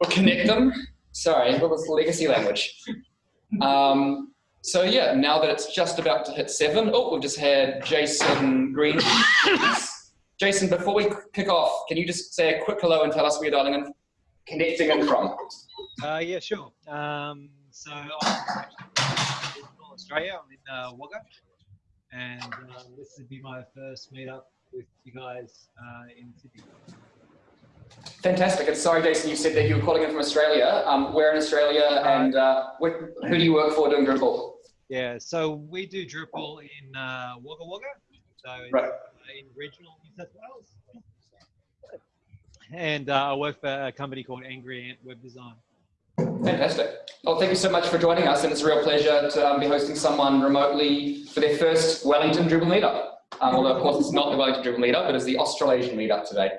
or connect them. Sorry, what was legacy language? Um, so yeah, now that it's just about to hit seven, oh, we've just had Jason Green. Jason, before we kick off, can you just say a quick hello and tell us where you're dialing in, connecting in from? Uh, yeah, sure. Um, so I'm in Australia. I'm in uh, Wagga, and uh, this will be my first meetup with you guys uh, in Sydney. Fantastic. And sorry, Jason, you said that you were calling in from Australia. Um, we're in Australia, and uh, who do you work for doing Drupal? Yeah, so we do Drupal in uh, Wagga Wagga, so right. in regional New South Wales. And uh, I work for a company called Angry Ant Web Design. Fantastic. Well, thank you so much for joining us, and it's a real pleasure to um, be hosting someone remotely for their first Wellington Drupal meetup. Um, although, of course, it's not the Wellington Drupal meetup, but it's the Australasian meetup today.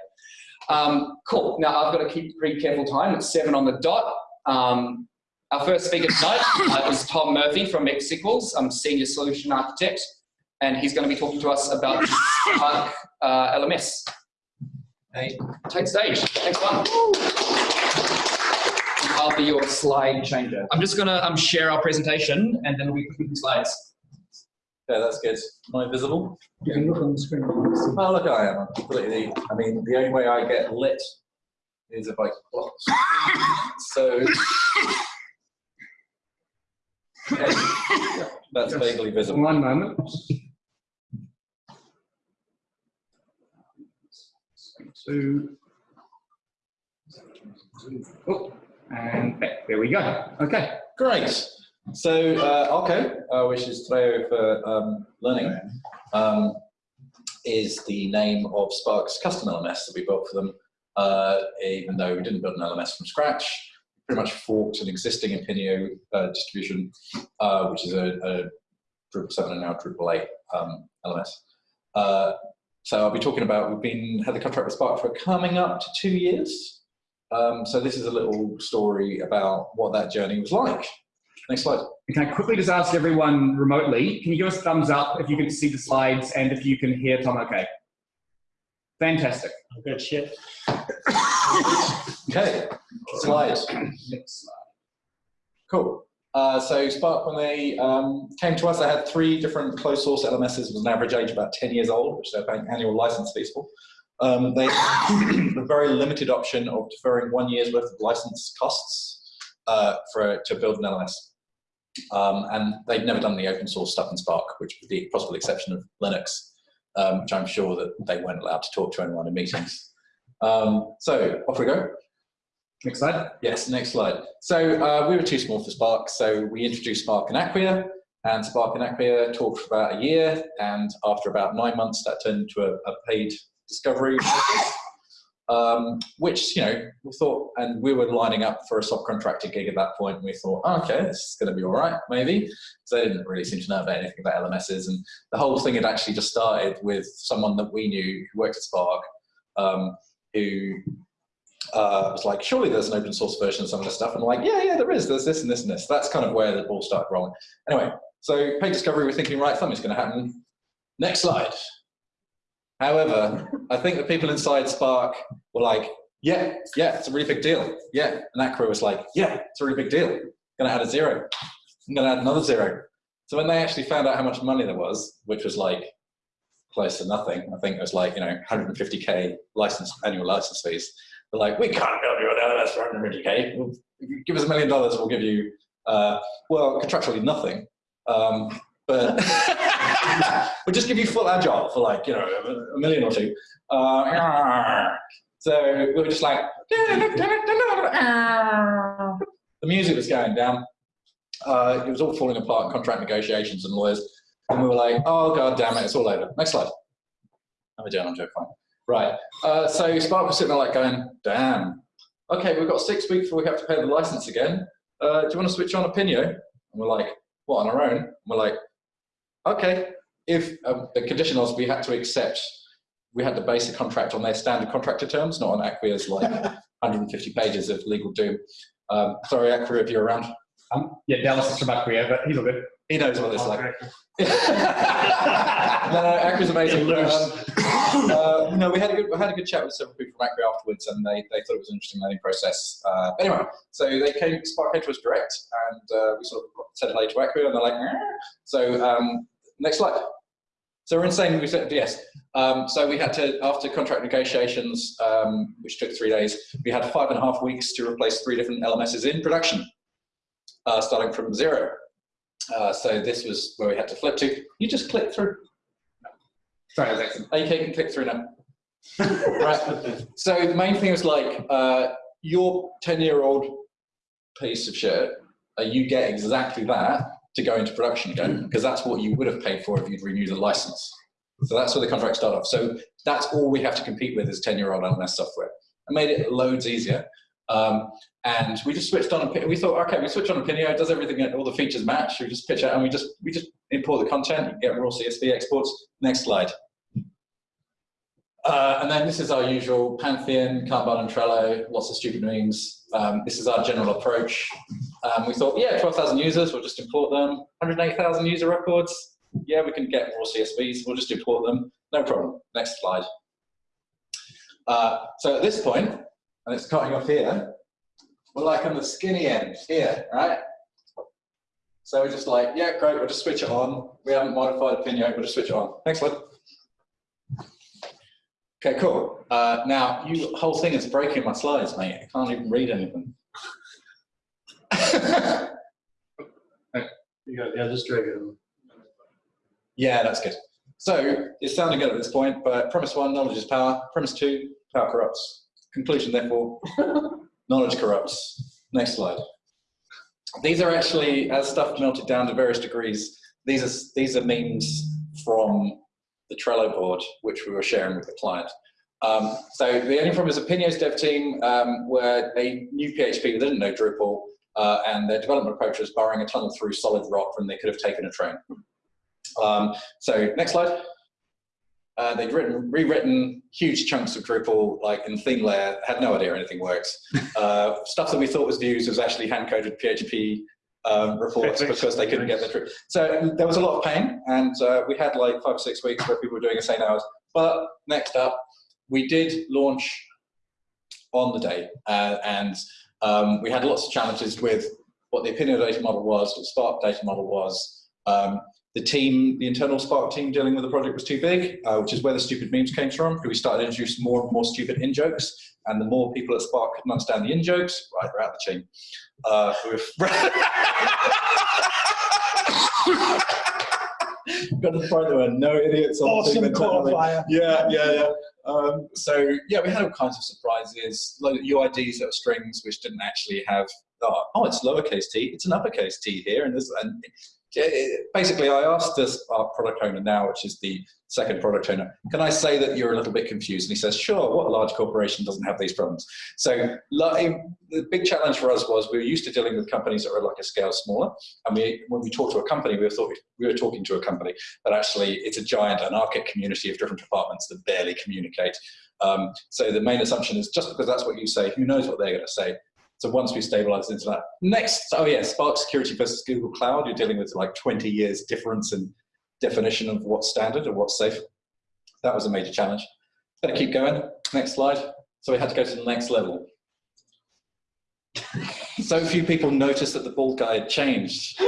Um, cool. Now, I've got to keep pretty careful time. It's seven on the dot. Um, our first speaker tonight uh, is Tom Murphy from MexSequels. I'm Senior Solution Architect, and he's going to be talking to us about Spark uh, LMS. Hey, take stage. Thanks, one. I'll be your slide changer. I'm just going to um, share our presentation, and then we'll be putting slides. Yeah, that's good. Am I visible? You can look on the screen. Oh, look, I am. I'm completely. I mean, the only way I get lit is if I close. so that's vaguely visible. One moment. Two. Oh, and back. There we go. Okay. Great. So, uh, okay, uh, which is Treo for um, learning, um, is the name of Spark's custom LMS that we built for them. Uh, even though we didn't build an LMS from scratch, pretty much forked an existing Opigno uh, distribution, uh, which is a, a, Drupal 7 and now Drupal 8 um, LMS. Uh, so I'll be talking about, we've been, had the contract with Spark for coming up to two years. Um, so this is a little story about what that journey was like. Next slide. Can I quickly just ask everyone remotely, can you give us a thumbs up if you can see the slides and if you can hear Tom okay? Fantastic. Good shit. okay, slides. Next slide. Cool. Uh, so Spark, when they um, came to us, they had three different closed source LMSs with an average age about 10 years old, which they're paying annual license fees for. Um, they had a very limited option of deferring one year's worth of license costs uh, for to build an LMS. Um, and they've never done the open source stuff in Spark, which with the possible exception of Linux, um, which I'm sure that they weren't allowed to talk to anyone in meetings. Um, so off we go. Next slide. Yes, next slide. So uh, we were too small for Spark, so we introduced Spark and Acquia, and Spark and Acquia talked for about a year, and after about nine months, that turned into a, a paid discovery um, which, you know, we thought, and we were lining up for a subcontractor gig at that point, and we thought, oh, okay, this is going to be all right, maybe. So they didn't really seem to know about anything about LMSs, and the whole thing had actually just started with someone that we knew who worked at Spark, um, who uh, was like, surely there's an open source version of some of this stuff, and I'm like, yeah, yeah, there is, there's this and this and this. That's kind of where the ball started rolling. Anyway, so paid discovery, we're thinking, right, something's going to happen. Next slide. However, I think the people inside Spark were like, yeah, yeah, it's a really big deal. Yeah. And that crew was like, yeah, it's a really big deal. I'm gonna add a zero. I'm gonna add another zero. So when they actually found out how much money there was, which was like close to nothing, I think it was like, you know, 150K license, annual license fees. They're like, we can't build you an LMS for 150K. We'll, give us a million dollars, we'll give you, uh, well, contractually nothing. Um, but we'll just give you full agile for like, you know, a, million or two. Uh, so we were just like, the music was going down. Uh, it was all falling apart, contract negotiations and lawyers. And we were like, oh, God damn it, it's all over. Next slide. How are we doing? I'm joking. Right. Uh, so Spark was sitting there like going, damn. Okay, we've got six weeks before we have to pay the license again. Uh, do you want to switch on Opigno? And we're like, what, on our own? And we're like, okay, if um, the condition was we had to accept, we had to base the contract on their standard contractor terms, not on Acquia's like 150 pages of legal doom. Um, sorry, Acquia, if you're around. Um, yeah, Dallas is from Acquia, but he's all good. He knows what it's like. No, no, Acquia's amazing. Um, uh, no, we had a good, we had a good chat with several people from Acquia afterwards, and they, they thought it was an interesting learning process. Uh, anyway, so they came, Spark came to us direct, and uh, we sort of said hello to Acquia, and they're like, "Eh." so um, next slide. So we're insane. We said yes. Um, so we had to, after contract negotiations, um, which took three days, we had five and a half weeks to replace three different LMSs in production, uh, starting from zero. Uh, so this was where we had to flip to. You just click through. Sorry, excellent. AK can click through now. right. So the main thing was like uh, your 10 year old piece of shit, uh, you get exactly that to go into production again, because that's what you would have paid for if you'd renewed the license. So that's where the contract started off. So that's all we have to compete with is 10 year old LMS software. I made it loads easier. Um, and we just switched on, we thought, okay, we switch on Opigno, it does everything, all the features match, we just pitch out and we just, we just import the content, you get raw CSV exports. Next slide. Uh, and then this is our usual Pantheon, Kanban and Trello, lots of stupid memes. Um, this is our general approach. Um, we thought, yeah, 12,000 users, we'll just import them. 108,000 user records, yeah, we can get raw CSVs, we'll just import them, no problem. Next slide. Uh, so at this point, and it's cutting off here, we're like on the skinny end here, right? So we're just like, yeah, great, we'll just switch it on. We haven't modified a pin yet, we'll just switch it on. Next slide. Okay, cool. Uh, now, you whole thing is breaking my slides, mate. I can't even read anything. Yeah, just drag it in. yeah, that's good. So it's sounding good at this point, but premise one, knowledge is power. Premise two, power corrupts. Conclusion, therefore, knowledge corrupts. Next slide. These are actually, as stuff melted down to various degrees, these are, these are memes from the Trello board, which we were sharing with the client. Um, so the only problem is Opigno's dev team um, were they knew PHP, they didn't know Drupal, uh, and their development approach was burrowing a tunnel through solid rock when they could have taken a train. Um, so next slide. Uh, they'd written, rewritten huge chunks of Drupal, like in theme layer, had no idea anything works. Uh, stuff that we thought was views was actually hand-coded PHP um, reports because they couldn't get the truth. So there was a lot of pain, and uh, we had like five or six weeks where people were doing insane hours. But next up, we did launch on the day, uh, and um, we had lots of challenges with what the Opigno data model was, what Spark data model was. Um, the team, the internal Spark team dealing with the project was too big, uh, which is where the stupid memes came from, because we started introducing more and more stupid in-jokes, and the more people at Spark couldn't understand the in-jokes, right, we're out the chain. Uh, we've got to the point there were no idiots on the team Awesome qualifier. Yeah, yeah, yeah. Um, so yeah, we had all kinds of surprises, UIDs that were strings which didn't actually have. Oh, oh, it's lowercase t. It's an uppercase t here, and this. And basically, I asked this our product owner now, which is the second product owner, can I say that you're a little bit confused? And he says, sure. What a large corporation doesn't have these problems? So the big challenge for us was we were used to dealing with companies that were like a scale smaller, and we when we talk to a company, we thought we were talking to a company, but actually it's a giant anarchic community of different departments that barely communicate. Um, so the main assumption is just because that's what you say, who knows what they're going to say. So once we stabilize into that, next, oh yeah, Spark Security versus Google Cloud, you're dealing with like 20 years difference in definition of what's standard and what's safe. That was a major challenge. Better keep going. Next slide. So we had to go to the next level. so few people noticed that the bald guy had changed.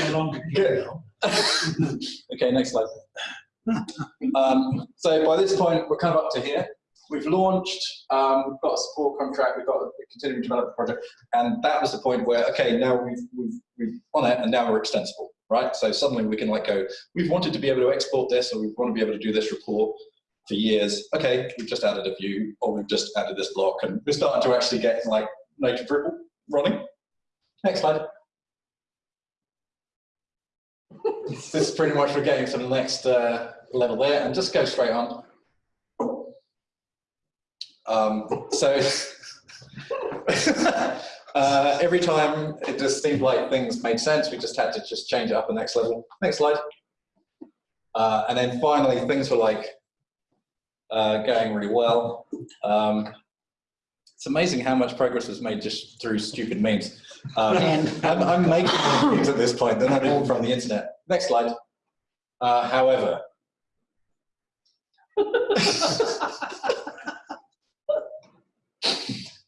No longer Good. okay, next slide. Um, so by this point, we're kind of up to here. We've launched, um, we've got a support contract, we've got a continuing development project, and that was the point where, okay, now we've, we've, we've on it, and now we're extensible, right? So suddenly we can like go, we've wanted to be able to export this, or we want to be able to do this report for years. Okay, we've just added a view, or we've just added this block, and we're starting to actually get like native Drupal running. Next slide. This is pretty much we're getting to the next uh, level there, and just go straight on. Um, so uh, every time it just seemed like things made sense, we just had to just change it up the next level. Next slide. Uh, and then finally, things were like uh, going really well. Um, it's amazing how much progress was made just through stupid memes. Um, I'm, I'm making memes at this point, they're not even from the internet. Next slide. Uh, however,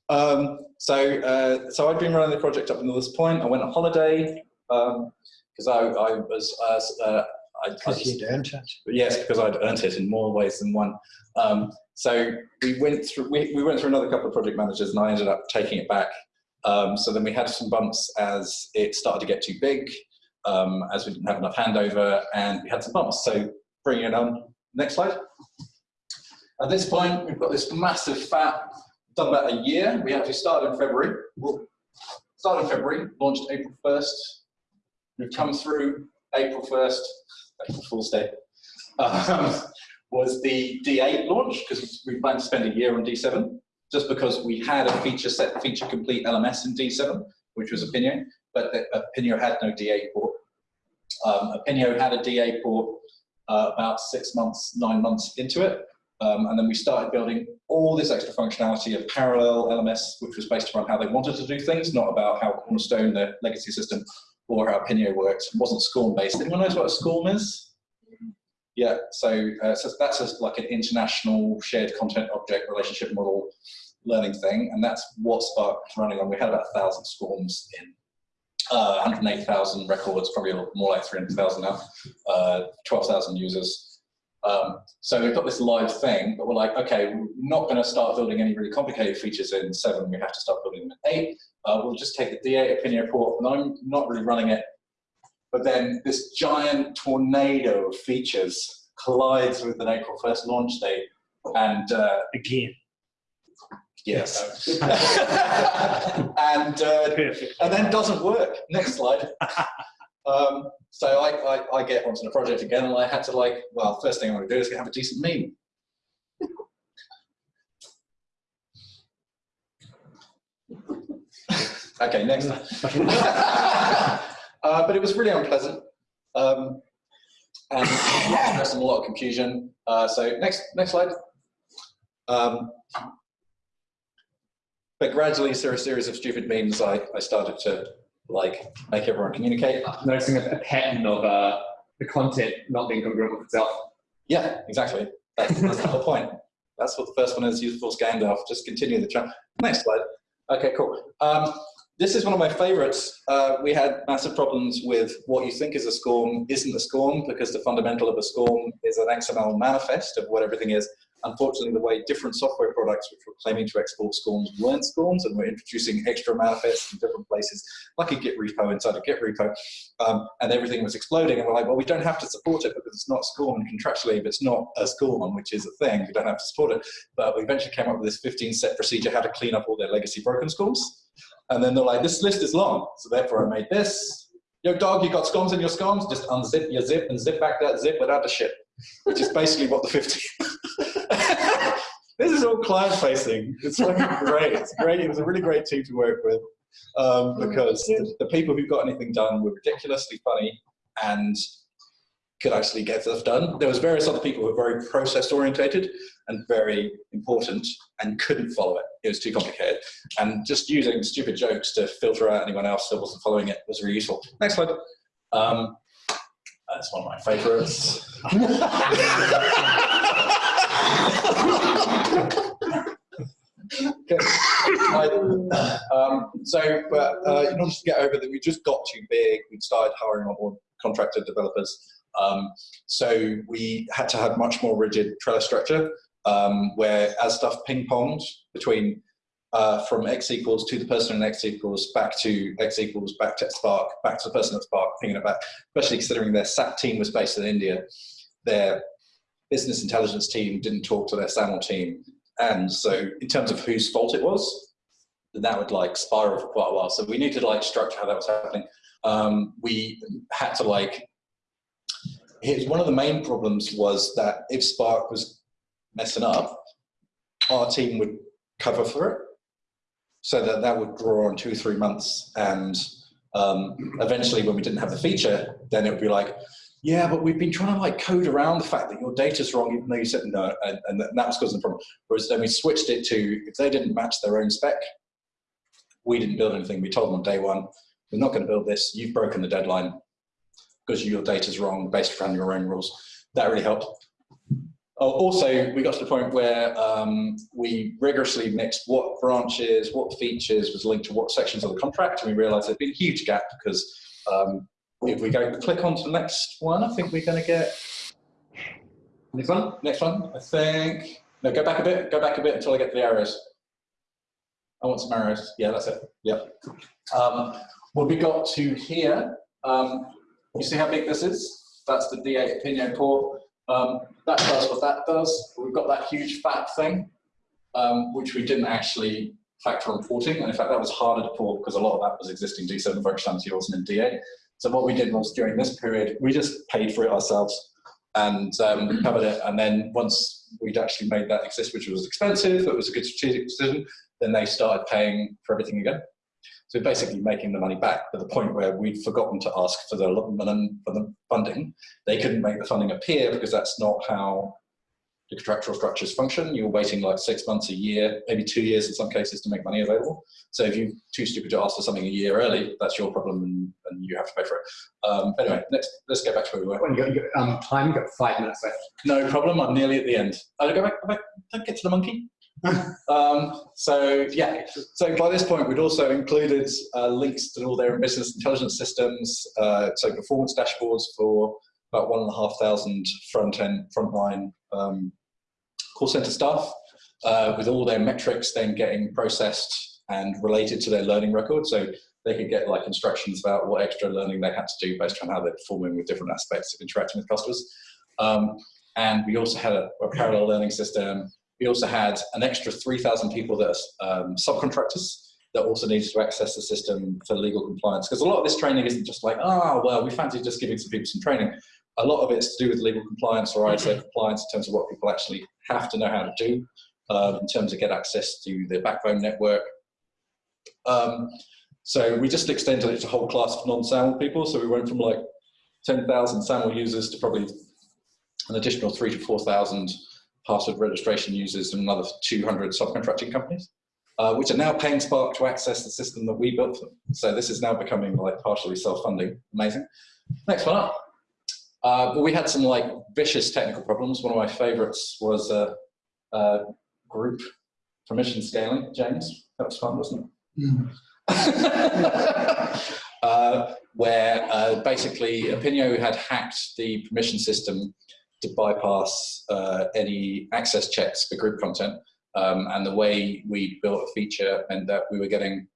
um, so, uh, so I'd been running the project up until this point. I went on holiday because I, I was uh, uh, I, I Because just- you'd earned it. Yes, because I'd earned it in more ways than one. Um, so we went through we, we went through another couple of project managers, and I ended up taking it back. Um, so then we had some bumps as it started to get too big, um, as we didn't have enough handover, and we had some bumps. So bringing it on. Next slide. At this point, we've got this massive fat. Done about a year. We actually started in February. Started in February, launched April first. We've come through April first. April Fool's Day um, was the D8 launch because we planned to spend a year on D7 just because we had a feature set, feature complete LMS in D7, which was Opigno, but the, Opigno had no D8 port. Um, Opigno had a D8 port uh, about six months, nine months into it. Um, and then we started building all this extra functionality of parallel LMS, which was based around how they wanted to do things, not about how Cornerstone, their legacy system, or how Opigno worked. It wasn't SCORM based. Anyone knows what a SCORM is? Yeah, so, uh, so that's like an international shared content object relationship model learning thing, and that's what Spark was running on. We had about a thousand SCORMs in uh, 108,000 records, probably more like 300,000 now, uh, 12,000 users. Um, so we've got this live thing, but we're like, okay, we're not going to start building any really complicated features in seven. We have to start building them in eight. Uh, we'll just take the D8 Opigno port, and I'm not really running it. But then this giant tornado of features collides with an April 1st launch date. And uh, Again. Yes. and, uh, and then doesn't work. Next slide. Um, so I, I, I get onto the project again, and I had to like, well, first thing I want to do is have a decent meme. okay, next. uh, but it was really unpleasant, um, and stress a lot of confusion. Uh, so next, next slide. Um, but gradually, through a series of stupid memes, I, I started to like make everyone communicate. Noticing a, pattern of uh, the content not being congruent with itself. Yeah, exactly. That's, that's the whole point. That's what the first one is, useful Scandalf. Just continue the chat. Next slide. Okay, cool. Um, this is one of my favorites. Uh, we had massive problems with what you think is a SCORM isn't a SCORM because the fundamental of a SCORM is an XML manifest of what everything is. Unfortunately, the way different software products which were claiming to export SCORMs weren't SCORMs and were introducing extra manifests in different places, like a Git repo inside a Git repo, um, and everything was exploding. And we're like, well, we don't have to support it because it's not SCORM contractually, if it's not a SCORM, which is a thing, we don't have to support it. But we eventually came up with this 15 step procedure how to clean up all their legacy broken SCORMs. And then they're like, this list is long. So therefore I made this. Yo, dog, you got SCORMs in your SCORMs? Just unzip your zip and zip back that zip without the shit. Which is basically what the 15. This is all client facing. It's fucking great. It's great. It was a really great team to work with um, because the, the people who got anything done were ridiculously funny and could actually get stuff done. There was various other people who were very process orientated and very important and couldn't follow it. It was too complicated. And just using stupid jokes to filter out anyone else that wasn't following it was really useful. Next slide. Um, that's one of my favorites. Um, so, but uh, in order to get over that, we just got too big. We started hiring more contractor developers. Um, so we had to have much more rigid Trello structure, um, where as stuff ping ponged between uh, from x equals to the person in x equals back to x equals back to Spark back to the person at Spark, pinging it back. Especially considering their SAP team was based in India, their business intelligence team didn't talk to their SAML team, and so in terms of whose fault it was, that would like spiral for quite a while. So we needed to like structure how that was happening. Um, we had to like here's one of the main problems was that if Spark was messing up, our team would cover for it. So that that would draw on two, three months. And um, eventually when we didn't have the feature, then it would be like, yeah, but we've been trying to like code around the fact that your data's wrong, even though you said no, and, and that was causing the problem. Whereas then we switched it to if they didn't match their own spec, we didn't build anything. We told them on day one, we're not going to build this. You've broken the deadline because your data's wrong based around your own rules. That really helped. Oh, also, we got to the point where um, we rigorously mixed what branches, what features was linked to what sections of the contract, and we realized there'd been a huge gap because um, if we go click on to the next one, I think we're going to get Next one. next one. I think no, go back a bit. Go back a bit until I get to the arrows. I want some arrows. Yeah, that's it. Yep. Um, what we got to here, um, you see how big this is? That's the D8 Opigno port. Um, that does what that does. We've got that huge fat thing, um, which we didn't actually factor on porting. And in fact, that was harder to port because a lot of that was existing D7 functionality wasn't in D8. So what we did was during this period, we just paid for it ourselves and um, covered it. And then once we'd actually made that exist, which was expensive, it was a good strategic decision, then they started paying for everything again. So basically making the money back to the point where we'd forgotten to ask for the, for the funding. They couldn't make the funding appear because that's not how the contractual structures function. You're waiting like six months, a year, maybe two years in some cases to make money available. So if you're too stupid to ask for something a year early, that's your problem and, and you have to pay for it. Um, anyway, let's, let's get back to where we were. When you got, you got um, time, you got five minutes left. No problem, I'm nearly at the end. Oh, go back, go back, don't get to the monkey. um, so yeah, so by this point we'd also included uh, links to all their business intelligence systems, uh, so performance dashboards for about one and a half thousand front end, frontline um, call center staff, uh, with all their metrics then getting processed and related to their learning record. So they could get like instructions about what extra learning they had to do based on how they're performing with different aspects of interacting with customers. Um, and we also had a, a, parallel learning system. We also had an extra 3,000 people that are um, subcontractors that also needed to access the system for legal compliance. Because a lot of this training isn't just like, oh, well, we fancy just giving some people some training a lot of it's to do with legal compliance or ISO compliance in terms of what people actually have to know how to do um, in terms of get access to the backbone network. Um, so we just extended it to a whole class of non-SAML people. So we went from like 10,000 SAML users to probably an additional three to 4,000 password registration users and another 200 subcontracting companies, uh, which are now paying Spark to access the system that we built. for Them. So this is now becoming like partially self-funding. Amazing. Next one up. Uh, but we had some like vicious technical problems. One of my favorites was uh, uh, group permission scaling, James. That was fun, wasn't it? Mm. where uh, basically Opigno had hacked the permission system to bypass uh, any access checks for group content. Um, and the way we built a feature meant that we were getting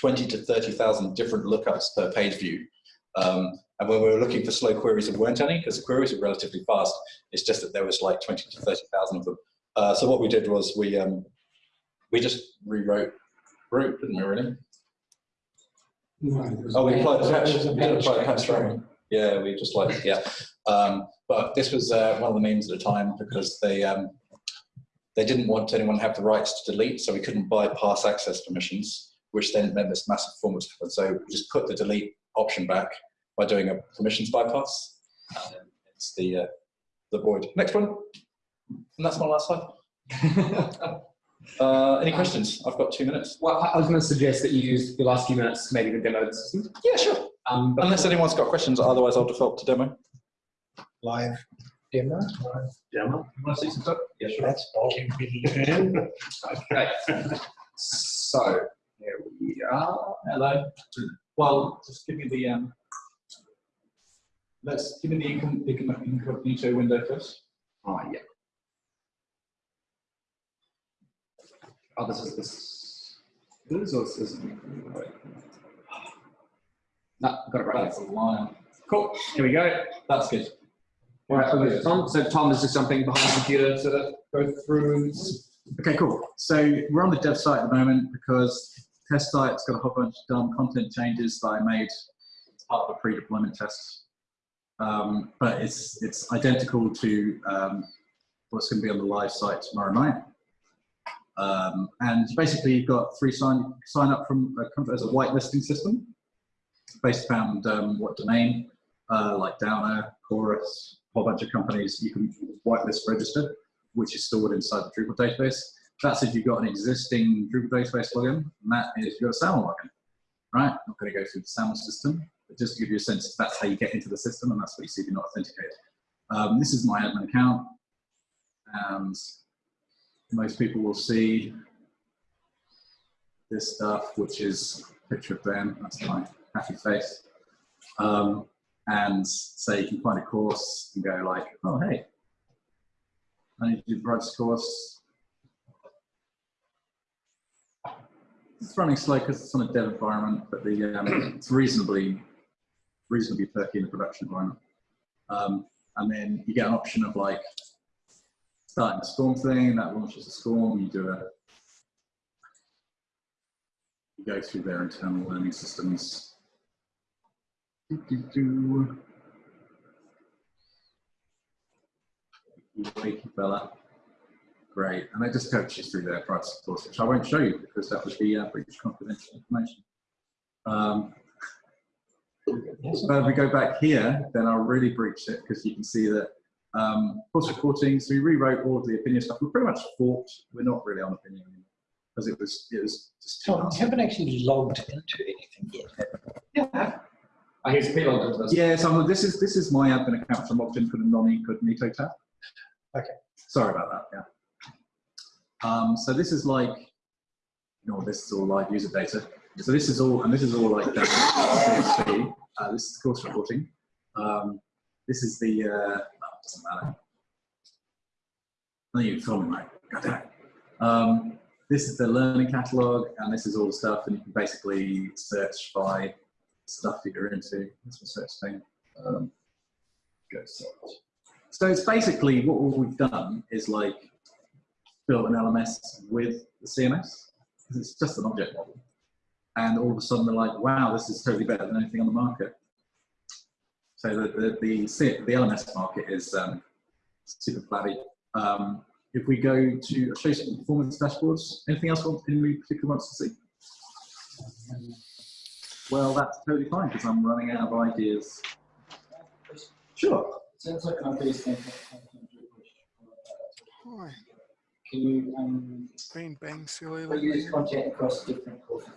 20 to 30,000 different lookups per page view. Um, and when we were looking for slow queries, there weren't any because the queries were relatively fast. It's just that there was like 20 to 30,000 of them. Uh, so what we did was we um, we just rewrote group, didn't we really? No, oh, we applied the patch. We did apply the patch, right? Yeah, we just like, yeah. Um, but this was uh, one of the memes at the time because they um, they didn't want anyone to have the rights to delete, so we couldn't bypass access permissions, which then meant this massive performance. So we just put the delete option back by doing a permissions bypass. it's the, uh, the void. Next one. And that's my last slide. uh, any questions? I've got two minutes. Well, I was going to suggest that you use the last few minutes maybe to demo the system. Yeah, sure. Um, Unless anyone's got questions, otherwise I'll default to demo. Live demo? Live demo. You want to see some stuff? Yeah, sure. That's bulky. okay. So, here we are. Hello. Well, just give me the um, let's give me the incognito window first. Oh, yeah. Oh, this is this. This or this isn't. No, got it right. That's a line. Cool. Here we go. That's good. All right, okay, Tom. So Tom is just jumping behind the computer to go through. Okay, cool. So we're on the dev site at the moment because test site's got a whole bunch of dumb content changes that I made as part of a pre-deployment test um, but it's it's identical to um, what's going to be on the live site tomorrow night. Um, and basically, you've got free sign sign up from a, as a whitelisting system based around um, what domain uh, like Downer, Chorus, a whole bunch of companies, you can whitelist register, which is stored inside the Drupal database. That's if you've got an existing Drupal database login, and that is your SAML login, right? I'm not going to go through the SAML system, but just to give you a sense, that's how you get into the system, and that's what you see if you're not authenticated. Um, this is my admin account, and most people will see this stuff, which is a picture of Ben, that's my happy face. Um, and say you can find a course and go like, oh, hey, I need to do the Brights course. It's running slow because it's on a dev environment, but the um, it's reasonably reasonably perky in the production environment. Um, and then you get an option of like starting a SCORM thing that launches a SCORM. You do a you go through their internal learning systems. Do, do, do. Fella. Great. And they just coach you through their price course, which I won't show you because that would be uh, breach confidential information. Um, but if we go back here, then I'll really breach it because you can see that um, course reporting. So we rewrote all of the Opigno stuff. We pretty much fought. We're not really on Opigno anymore because it was it was just too Tom, nasty. you haven't actually logged into anything yet. Yeah. I guess people into this. Yeah, so I'm- this is this is my admin account, which I'm logged in for the non-incognito tab. Okay. Sorry about that. Yeah. Um, so this is like, you know, this is all live user data. So this is all, and this is all like CSV. Uh, this is course reporting. Um, this is the. Uh, oh, doesn't matter. No, you told me right. God damn it. Um, this is the learning catalog, and this is all the stuff, and you can basically search by stuff that you're into. That's the search thing. Um, go search. So it's basically what we've done is like built an LMS with the CMS. It's just an object model. And all of a sudden they're like, wow, this is totally better than anything on the market. So the, the, the, the LMS market is um, super flabby. Um, if we go to, I'll show you some performance dashboards. Anything else want- anybody particularly wants to see? Well, that's totally fine because I'm running out of ideas. Sure. Sounds like an obvious thing. Hi, Can you um, been bang silly. reuse content across different courses?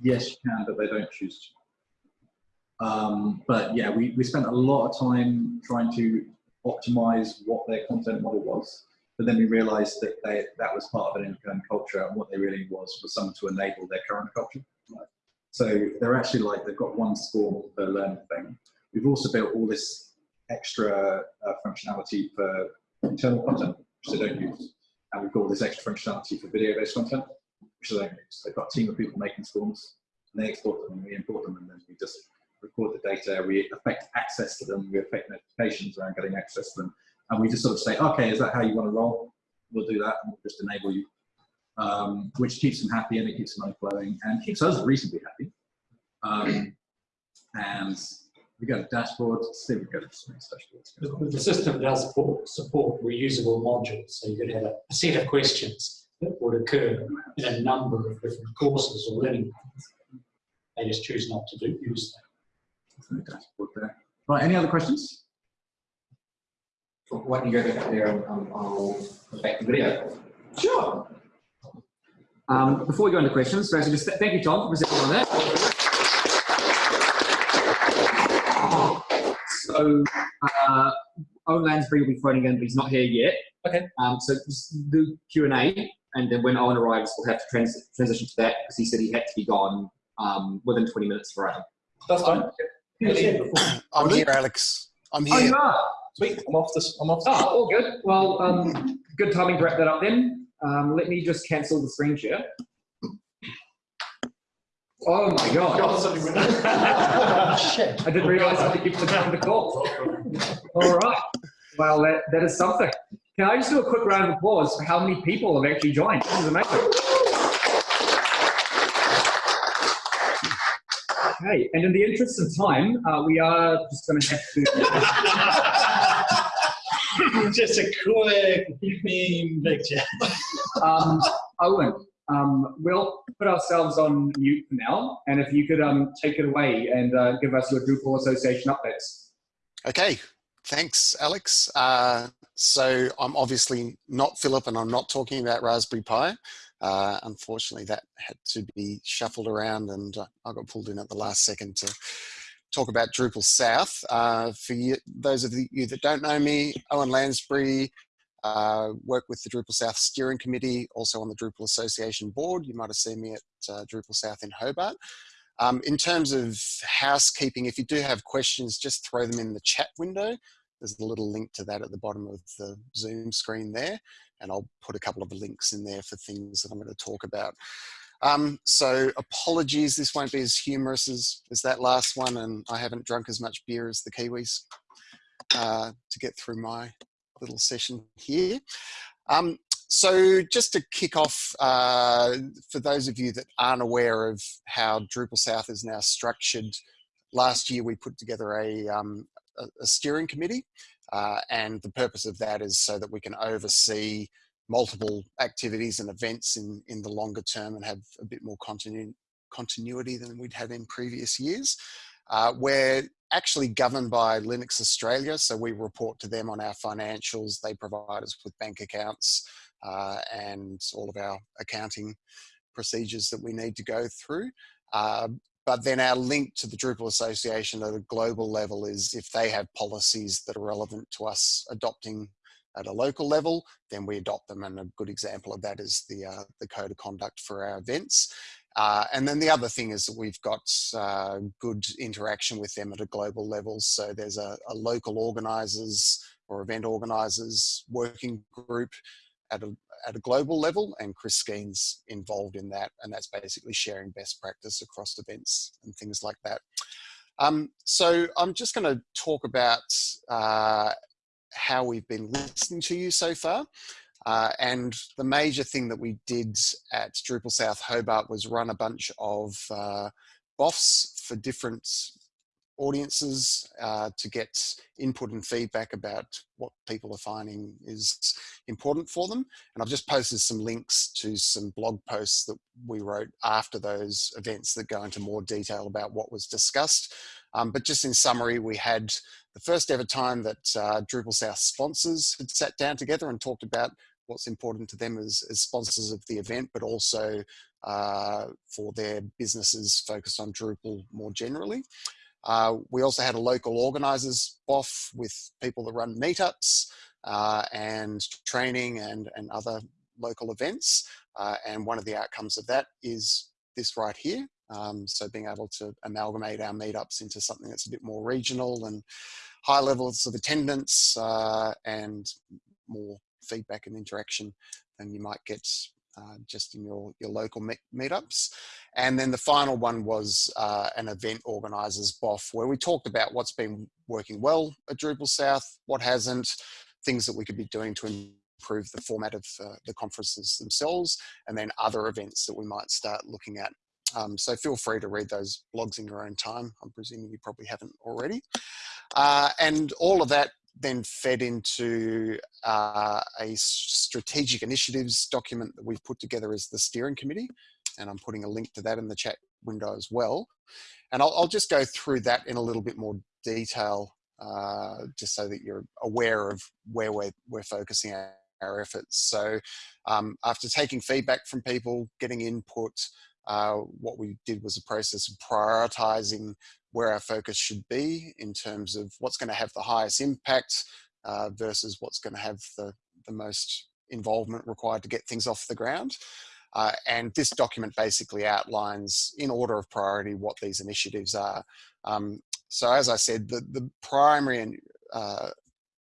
Yes, you can, but they don't choose to. Um, but yeah, we, we spent a lot of time trying to optimize what their content model was. But then we realized that they, that was part of an in culture, and what they really was was someone to enable their current culture. So they're actually like they've got one score per learn thing. We've also built all this extra uh, functionality for internal content, which they don't use, and we've got all this extra functionality for video-based content, which use. They've got a team of people making SCORMs, and they export them, and we import them, and then we just record the data. We affect access to them. We affect notifications around getting access to them, and we just sort of say, okay, is that how you want to roll? We'll do that, and we'll just enable you um, which keeps them happy and it keeps money flowing and keeps us reasonably happy. Um, and we got a dashboard. See, we go to dashboard. The, the system does support, support reusable modules, so you could have a set of questions that would occur in a number of different courses or learning paths. They just choose not to do, use them. There's no dashboard there. Right, any other questions? Why don't you go back there and um, I'll put back the video. Sure. Um, before we go into questions, firstly, just th- thank you, Tom, for presenting on that. So, uh, Owen Lansbury will be phoning in, but he's not here yet. Okay. Um, so just do Q and then when Owen arrives, we'll have to trans- transition to that because he said he had to be gone um, within 20 minutes for Adam. That's fine. I'm here, Alex. I'm here. Oh, you are. Sweet. I'm off this. I'm off. Oh, all good. Well, um, good timing to wrap that up then. Um, let me just cancel the screen share. Oh my god. Shit. I didn't realize I could the time to call. All right. Well, that, that is something. Can I just do a quick round of applause for how many people have actually joined? This is amazing. Okay, and in the interest of time, uh, we are just going to have to. Just a quick meme picture. Um, Owen, Um, we'll put ourselves on mute for now, and if you could um, take it away and uh, give us your Drupal Association updates. Okay, thanks, Alex. Uh, so I'm obviously not Philip and I'm not talking about Raspberry Pi. Uh, unfortunately, that had to be shuffled around and uh, I got pulled in at the last second to talk about Drupal South. Uh, for you, those of you that don't know me, Owen Lansbury, uh, work with the Drupal South Steering Committee, also on the Drupal Association Board. You might have seen me at uh, Drupal South in Hobart. Um, in terms of housekeeping, if you do have questions, just throw them in the chat window. There's a little link to that at the bottom of the Zoom screen there, and I'll put a couple of links in there for things that I'm going to talk about. Um, so apologies, this won't be as humorous as, as that last one, and I haven't drunk as much beer as the Kiwis uh, to get through my little session here. Um, so just to kick off, uh, for those of you that aren't aware of how Drupal South is now structured, last year we put together a, um, a, a steering committee uh, and the purpose of that is so that we can oversee multiple activities and events in, in the longer term and have a bit more continu continuity than we'd had in previous years. Uh, we're actually governed by Linux Australia, so we report to them on our financials. They provide us with bank accounts uh, and all of our accounting procedures that we need to go through. Uh, but then our link to the Drupal Association at a global level is if they have policies that are relevant to us adopting at a local level, then we adopt them. And a good example of that is the, uh, the code of conduct for our events. Uh, and then the other thing is that we've got uh, good interaction with them at a global level. So there's a, a local organisers or event organisers working group at a, at a global level and Chris Skene's involved in that and that's basically sharing best practice across events and things like that. Um, so I'm just going to talk about uh, how we've been listening to you so far. Uh, and the major thing that we did at Drupal South Hobart was run a bunch of uh, BOFs for different audiences uh, to get input and feedback about what people are finding is important for them. And I've just posted some links to some blog posts that we wrote after those events that go into more detail about what was discussed. Um, but just in summary, we had the first ever time that uh, Drupal South sponsors had sat down together and talked about what's important to them as, as sponsors of the event, but also uh, for their businesses focused on Drupal more generally. Uh, we also had a local organisers BOF with people that run meetups uh, and training and, and other local events. Uh, and one of the outcomes of that is this right here. Um, so being able to amalgamate our meetups into something that's a bit more regional and high levels of attendance uh, and more feedback and interaction than you might get uh, just in your, your local meet meetups. And then the final one was uh, an event organisers BOF, where we talked about what's been working well at Drupal South, what hasn't, things that we could be doing to improve the format of uh, the conferences themselves, and then other events that we might start looking at. Um, so feel free to read those blogs in your own time. I'm presuming you probably haven't already. Uh, and all of that then fed into uh, a strategic initiatives document that we've put together as the steering committee. And I'm putting a link to that in the chat window as well. And I'll, I'll just go through that in a little bit more detail, uh, just so that you're aware of where we're, we're focusing our, efforts. So um, after taking feedback from people, getting input, uh, what we did was a process of prioritizing where our focus should be in terms of what's going to have the highest impact uh, versus what's going to have the, the most involvement required to get things off the ground. Uh, and this document basically outlines in order of priority what these initiatives are. Um, so as I said, the, the primary uh,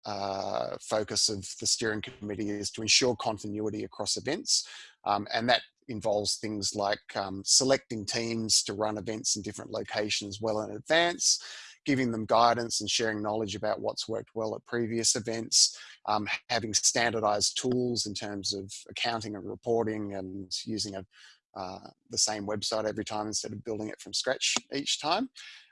uh, focus of the steering committee is to ensure continuity across events. Um, and that involves things like um, selecting teams to run events in different locations well in advance, giving them guidance and sharing knowledge about what's worked well at previous events, um, having standardized tools in terms of accounting and reporting and using a, uh, the same website every time instead of building it from scratch each time.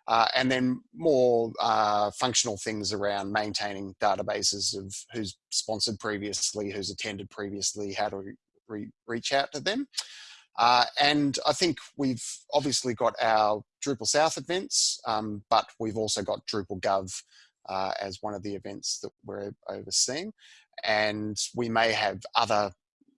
Uh, and then more uh, functional things around maintaining databases of who's sponsored previously, who's attended previously, how to re reach out to them. Uh, and I think we've obviously got our Drupal South events, um, but we've also got Drupal Gov uh, as one of the events that we're overseeing. And we may have other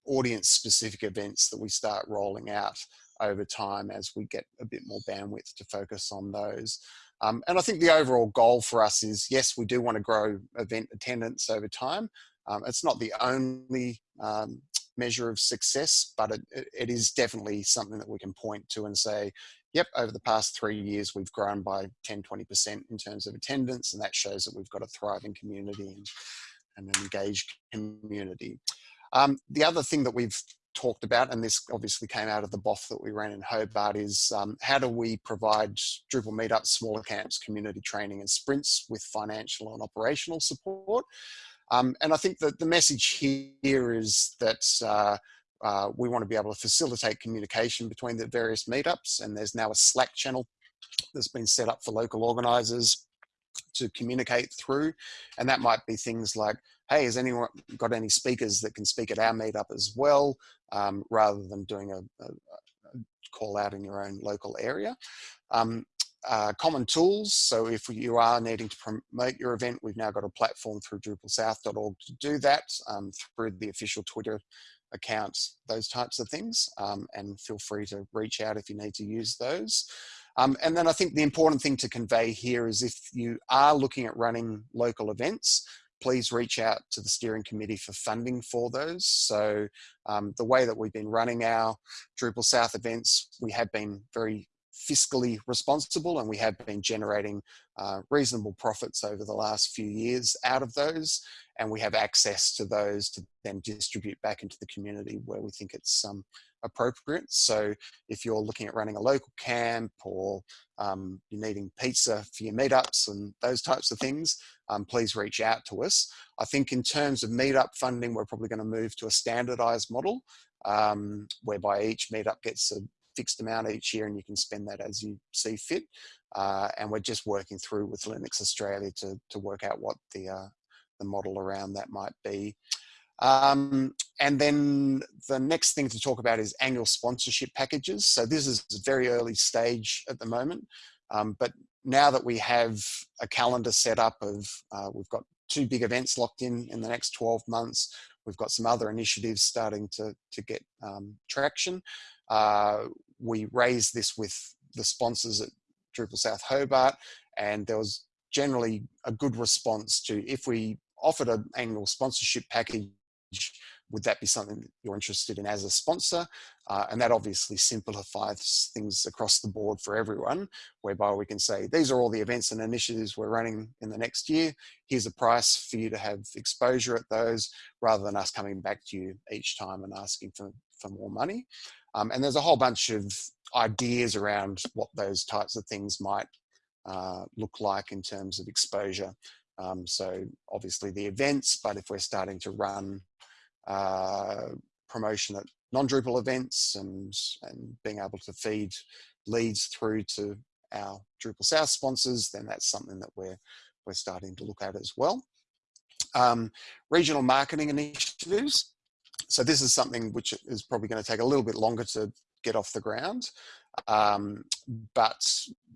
audience specific events that we start rolling out over time as we get a bit more bandwidth to focus on those. Um, and I think the overall goal for us is, yes, we do want to grow event attendance over time. Um, it's not the only um, measure of success, but it, it is definitely something that we can point to and say, yep, over the past three years, we've grown by 10, 20% in terms of attendance. And that shows that we've got a thriving community and, and an engaged community. Um, the other thing that we've talked about, and this obviously came out of the BOF that we ran in Hobart, is um, how do we provide Drupal meetups, smaller camps, community training and sprints with financial and operational support. Um, and I think that the message here is that uh, uh, we want to be able to facilitate communication between the various meetups and there's now a Slack channel that's been set up for local organisers to communicate through. And that might be things like, hey, has anyone got any speakers that can speak at our meetup as well, um, rather than doing a, a, a, call out in your own local area. Um, uh, common tools. So if you are needing to promote your event, we've now got a platform through DrupalSouth.org to do that um, through the official Twitter accounts, those types of things. Um, and feel free to reach out if you need to use those. Um, and then I think the important thing to convey here is if you are looking at running local events, please reach out to the steering committee for funding for those. So um, the way that we've been running our Drupal South events, we have been very fiscally responsible and we have been generating uh, reasonable profits over the last few years out of those and we have access to those to then distribute back into the community where we think it's um, appropriate. So if you're looking at running a local camp or um, you're needing pizza for your meetups and those types of things, um, please reach out to us. I think in terms of meetup funding, we're probably going to move to a standardized model um, whereby each meetup gets a fixed amount each year and you can spend that as you see fit. Uh, and we're just working through with Linux Australia to, to work out what the, uh, the model around that might be. Um, and then the next thing to talk about is annual sponsorship packages. So this is a very early stage at the moment, um, but now that we have a calendar set up of, uh, we've got two big events locked in in the next 12 months, we've got some other initiatives starting to, to get um, traction. Uh, we raised this with the sponsors at Drupal South Hobart, and there was generally a good response to if we offered an annual sponsorship package would that be something you're interested in as a sponsor? Uh, and that obviously simplifies things across the board for everyone, whereby we can say, these are all the events and initiatives we're running in the next year. Here's a price for you to have exposure at those, rather than us coming back to you each time and asking for, for more money. Um, and there's a whole bunch of ideas around what those types of things might uh, look like in terms of exposure. Um, so obviously the events, but if we're starting to run uh, promotion at non-Drupal events and, and being able to feed leads through to our Drupal South sponsors, then that's something that we're, we're starting to look at as well. Um, regional marketing initiatives. So this is something which is probably going to take a little bit longer to get off the ground. Um, but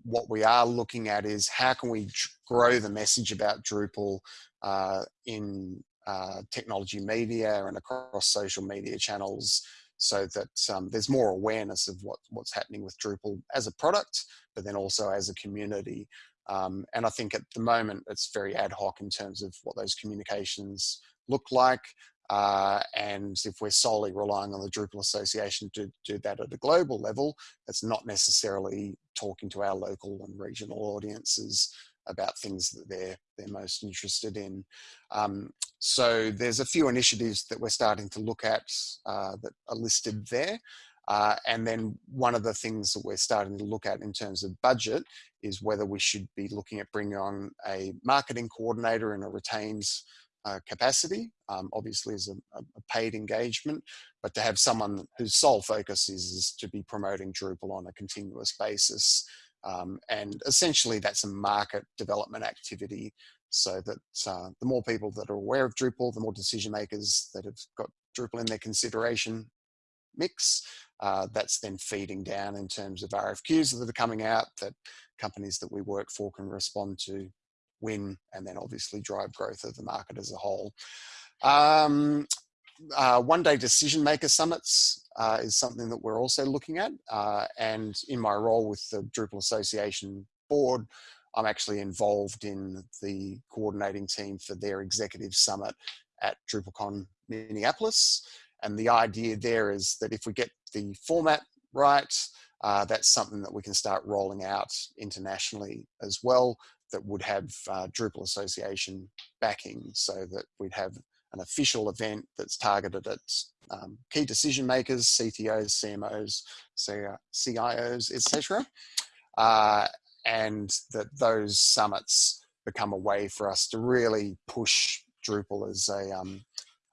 what we are looking at is how can we grow the message about Drupal uh, in uh, technology media and across social media channels so that um, there's more awareness of what, what's happening with Drupal as a product, but then also as a community. Um, and I think at the moment it's very ad hoc in terms of what those communications look like. Uh, and if we're solely relying on the Drupal Association to do that at a global level, it's not necessarily talking to our local and regional audiences about things that they're they're most interested in. Um, so there's a few initiatives that we're starting to look at uh, that are listed there. Uh, and then one of the things that we're starting to look at in terms of budget is whether we should be looking at bringing on a marketing coordinator in a retained uh, capacity, um, obviously as a, a, paid engagement, but to have someone whose sole focus is, is to be promoting Drupal on a continuous basis um, and essentially that's a market development activity so that uh, the more people that are aware of Drupal, the more decision makers that have got Drupal in their consideration mix. Uh, that's then feeding down in terms of RFQs that are coming out that companies that we work for can respond to, win, and then obviously drive growth of the market as a whole. Um, uh, one day decision maker summits uh, is something that we're also looking at. Uh, and in my role with the Drupal Association board, I'm actually involved in the coordinating team for their executive summit at DrupalCon Minneapolis. And the idea there is that if we get the format right, uh, that's something that we can start rolling out internationally as well that would have uh, Drupal Association backing so that we'd have an official event that's targeted at um, key decision makers, CTOs, CMOs, CIOs, etc. Uh, and that those summits become a way for us to really push Drupal as a, um,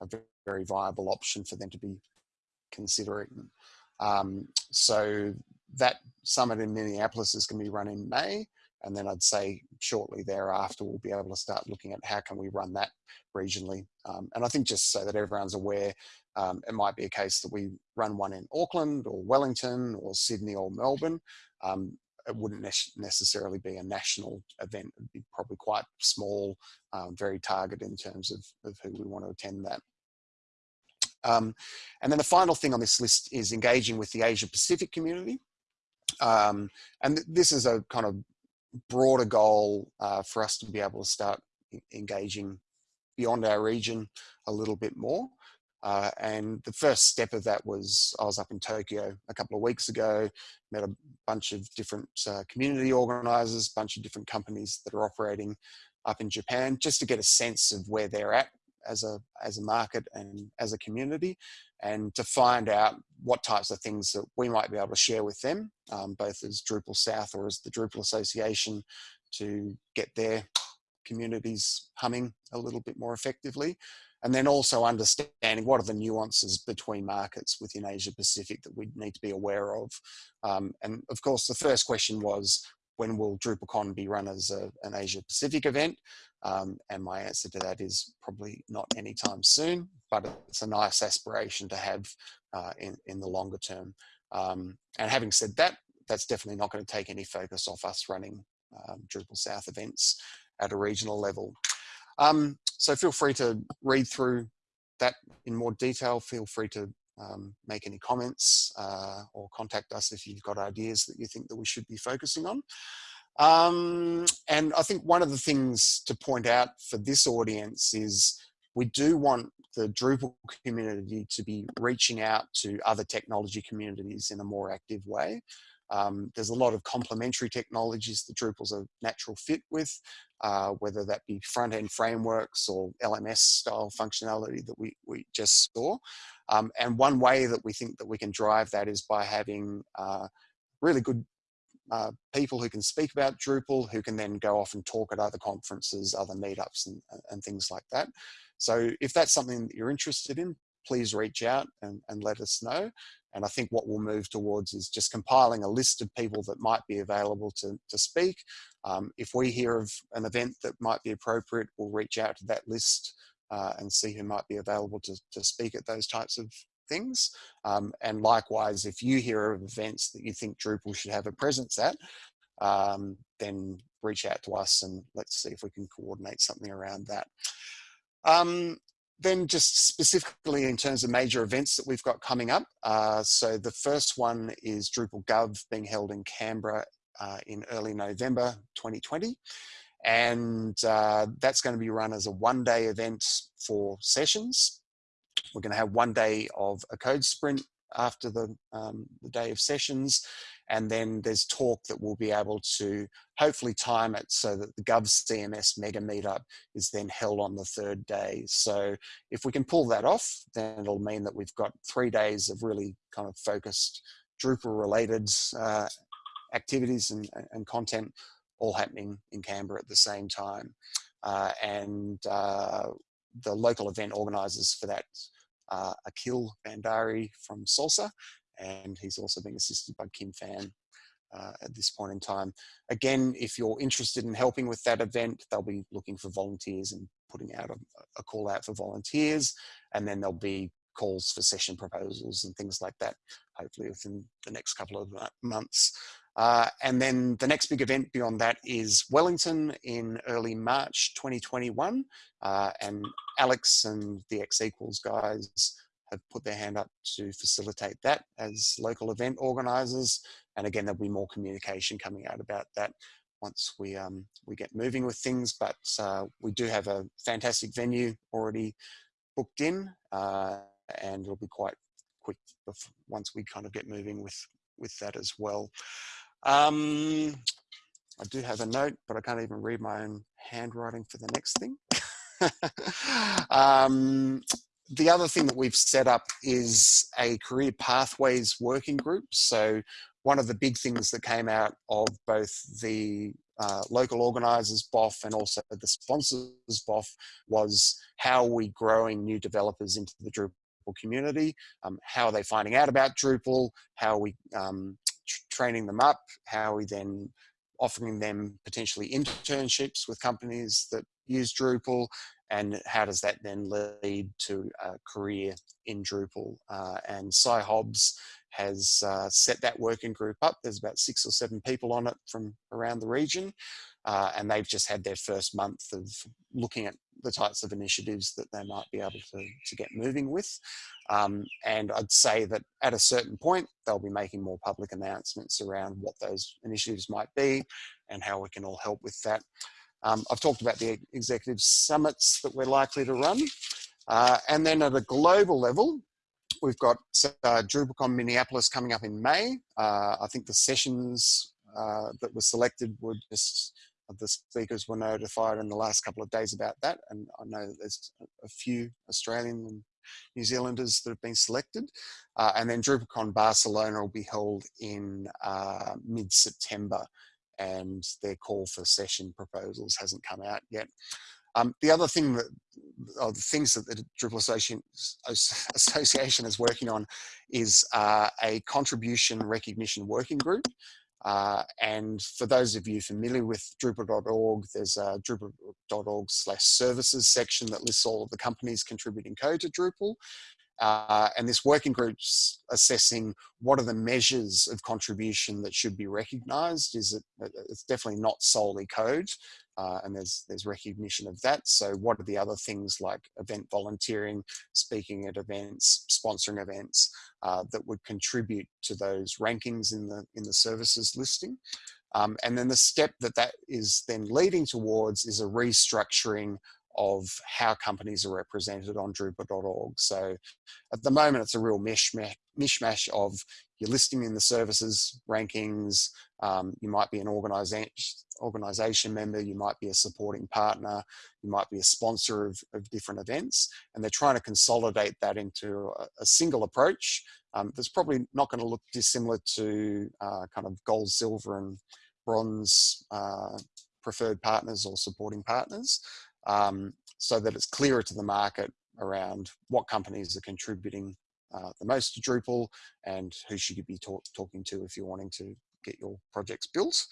a very viable option for them to be considering. Um, so that summit in Minneapolis is going to be run in May. And then I'd say shortly thereafter, we'll be able to start looking at how can we run that regionally. Um, and I think just so that everyone's aware, um, it might be a case that we run one in Auckland or Wellington or Sydney or Melbourne. Um, it wouldn't ne necessarily be a national event. It'd be probably quite small, um, very targeted in terms of, of who we want to attend that. Um, and then the final thing on this list is engaging with the Asia Pacific community. Um, and th this is a kind of broader goal uh, for us to be able to start engaging beyond our region a little bit more. Uh, and the first step of that was I was up in Tokyo a couple of weeks ago, met a bunch of different uh, community organizers, bunch of different companies that are operating up in Japan, just to get a sense of where they're at as a as a market and as a community, and to find out what types of things that we might be able to share with them, um, both as Drupal South or as the Drupal Association, to get their communities humming a little bit more effectively. And then also understanding what are the nuances between markets within Asia Pacific that we need to be aware of. Um, and of course, the first question was, when will DrupalCon be run as a, an Asia Pacific event? Um, and my answer to that is probably not anytime soon, but it's a nice aspiration to have uh, in, in the longer term. Um, and having said that, that's definitely not going to take any focus off us running um, Drupal South events at a regional level. Um, so feel free to read through that in more detail. Feel free to um, make any comments uh, or contact us if you've got ideas that you think that we should be focusing on. Um, and I think one of the things to point out for this audience is we do want the Drupal community to be reaching out to other technology communities in a more active way. Um, there's a lot of complementary technologies that Drupal's a natural fit with, uh, whether that be front-end frameworks or LMS style functionality that we, we just saw. Um, and one way that we think that we can drive that is by having uh, really good uh, people who can speak about Drupal, who can then go off and talk at other conferences, other meetups and, and things like that. So if that's something that you're interested in, please reach out and, and let us know. And I think what we'll move towards is just compiling a list of people that might be available to, to speak. Um, if we hear of an event that might be appropriate, we'll reach out to that list uh, and see who might be available to, to speak at those types of things. Um, and likewise, if you hear of events that you think Drupal should have a presence at, um, then reach out to us and let's see if we can coordinate something around that. Um, then just specifically in terms of major events that we've got coming up. Uh, so the first one is Drupal Gov being held in Canberra uh, in early November 2020. And uh, that's going to be run as a one day event for sessions. We're going to have one day of a code sprint after the, um, the day of sessions. And then there's talk that we'll be able to hopefully time it so that the Gov CMS mega meetup is then held on the third day. So if we can pull that off, then it'll mean that we've got three days of really kind of focused Drupal related uh, activities and, and content all happening in Canberra at the same time. Uh, and uh, the local event organisers for that uh, Akil Bandari from Salsa, and he's also being assisted by Kim Fan uh, at this point in time. Again, if you're interested in helping with that event, they'll be looking for volunteers and putting out a, a call out for volunteers, and then there'll be calls for session proposals and things like that, hopefully within the next couple of months. Uh, and then the next big event beyond that is Wellington in early March 2021. Uh, and Alex and the X equals guys have put their hand up to facilitate that as local event organisers. And again, there'll be more communication coming out about that once we um, we get moving with things. But uh, we do have a fantastic venue already booked in, uh, and it'll be quite quick once we kind of get moving with with that as well. Um, I do have a note, but I can't even read my own handwriting for the next thing. um, the other thing that we've set up is a career pathways working group. So one of the big things that came out of both the uh, local organisers BOF and also the sponsors BOF was how are we growing new developers into the Drupal community? Um, how are they finding out about Drupal? How are we um, training them up, how are we then offering them potentially internships with companies that use Drupal, and how does that then lead to a career in Drupal? Uh, and Cy Hobbs has uh, set that working group up. There's about six or seven people on it from around the region. Uh, and they've just had their first month of looking at the types of initiatives that they might be able to, to get moving with. Um, and I'd say that at a certain point, they'll be making more public announcements around what those initiatives might be and how we can all help with that. Um, I've talked about the executive summits that we're likely to run. Uh, and then at a global level, we've got uh, DrupalCon Minneapolis coming up in May. Uh, I think the sessions uh, that were selected were just the speakers were notified in the last couple of days about that. And I know that there's a few Australian and New Zealanders that have been selected. Uh, and then DrupalCon Barcelona will be held in uh, mid-September and their call for session proposals hasn't come out yet. Um, the other thing that, the things that the Drupal Association, Association is working on is uh, a contribution recognition working group. Uh, and for those of you familiar with Drupal.org, there's a Drupal.org slash services section that lists all of the companies contributing code to Drupal. Uh, and this working group's assessing what are the measures of contribution that should be recognized. Is it, it's definitely not solely code, uh, and there's there's recognition of that. So what are the other things like event volunteering, speaking at events, sponsoring events uh, that would contribute to those rankings in the in the services listing? Um, and then the step that that is then leading towards is a restructuring of how companies are represented on Drupal.org. So at the moment, it's a real mishmash, mishmash of your listing in the services rankings. Um, you might be an organization, organization member, you might be a supporting partner, you might be a sponsor of, of different events. And they're trying to consolidate that into a, a single approach um, that's probably not going to look dissimilar to uh, kind of gold, silver, and bronze uh, preferred partners or supporting partners um, so that it's clearer to the market around what companies are contributing uh, the most to Drupal and who should you be talk talking to if you're wanting to get your projects built.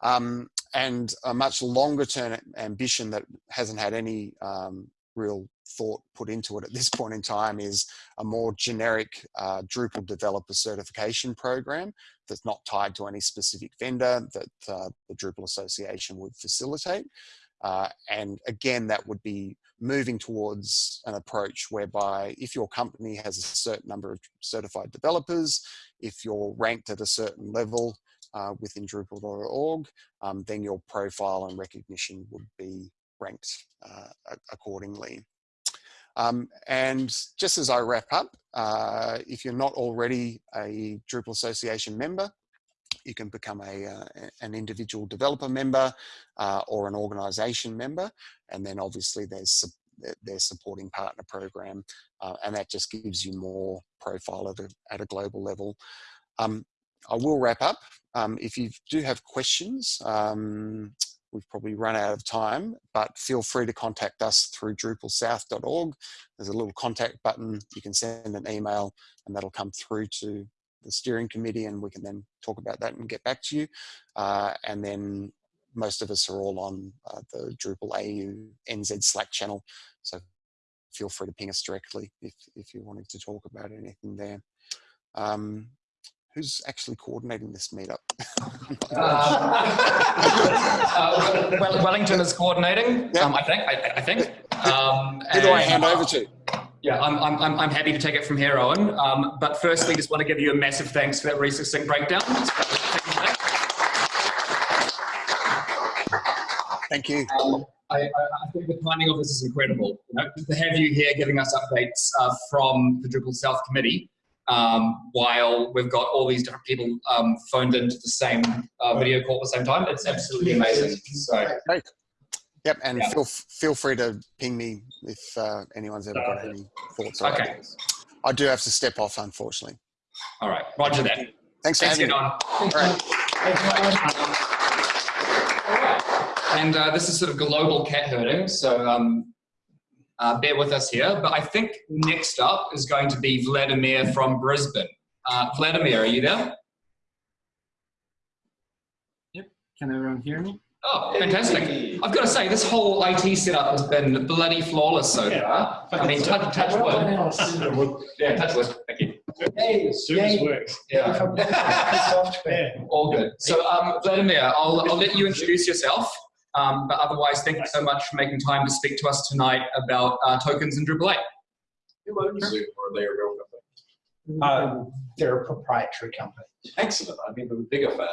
Um, and a much longer term ambition that hasn't had any um, real thought put into it at this point in time is a more generic uh, Drupal developer certification program that's not tied to any specific vendor that uh, the Drupal Association would facilitate. Uh, and again, that would be moving towards an approach whereby if your company has a certain number of certified developers, if you're ranked at a certain level uh, within Drupal.org, um, then your profile and recognition would be ranked uh, accordingly. Um, and just as I wrap up, uh, if you're not already a Drupal Association member, you can become a, uh, an individual developer member uh, or an organization member. And then obviously there's their supporting partner program. Uh, and that just gives you more profile at a, at a global level. Um, I will wrap up. Um, if you do have questions, um, we've probably run out of time, but feel free to contact us through drupalsouth.org. There's a little contact button. You can send an email and that'll come through to the steering committee and we can then talk about that and get back to you. Uh, and then most of us are all on uh, the Drupal AU NZ Slack channel. So feel free to ping us directly if, if you're wanting to talk about anything there. Um, who's actually coordinating this meetup? Uh, well, Wellington is coordinating, um, I think. I, I think. Um, Who do I hand over to? Yeah, I'm, I'm, I'm- happy to take it from here, Owen. Um, but firstly, just want to give you a massive thanks for that really succinct breakdown. Thank you. Um, I, I, I think the timing of this is incredible. You know, to have you here giving us updates uh, from the Drupal South Committee, um, while we've got all these different people um, phoned into the same uh, video call at the same time, it's absolutely amazing. So, Yep, and Yeah. feel feel free to ping me if uh, anyone's ever got any thoughts. Or Okay. ideas. I do have to step off, unfortunately. all right, Roger that. Thanks for Thanks, having get me. on. All right. And uh, this is sort of global cat herding, so um, uh, bear with us here. But I think next up is going to be Vladimir from Brisbane. Uh, Vladimir, are you there? Yep. Can everyone hear me? Oh, fantastic. I've got to say, this whole IT setup has been bloody flawless so far. I mean, touch, touch wood. Yeah, touch wood. Thank you. Hey, Service yay. works. Yeah, Software. all good. So, um, Vladimir, I'll, I'll let you introduce yourself. Um, but otherwise, thank you so much for making time to speak to us tonight about uh, tokens in Drupal 8. Who owns Zoom or are they a real company? Uh, they're a proprietary company. Excellent. I'd be a bigger fan.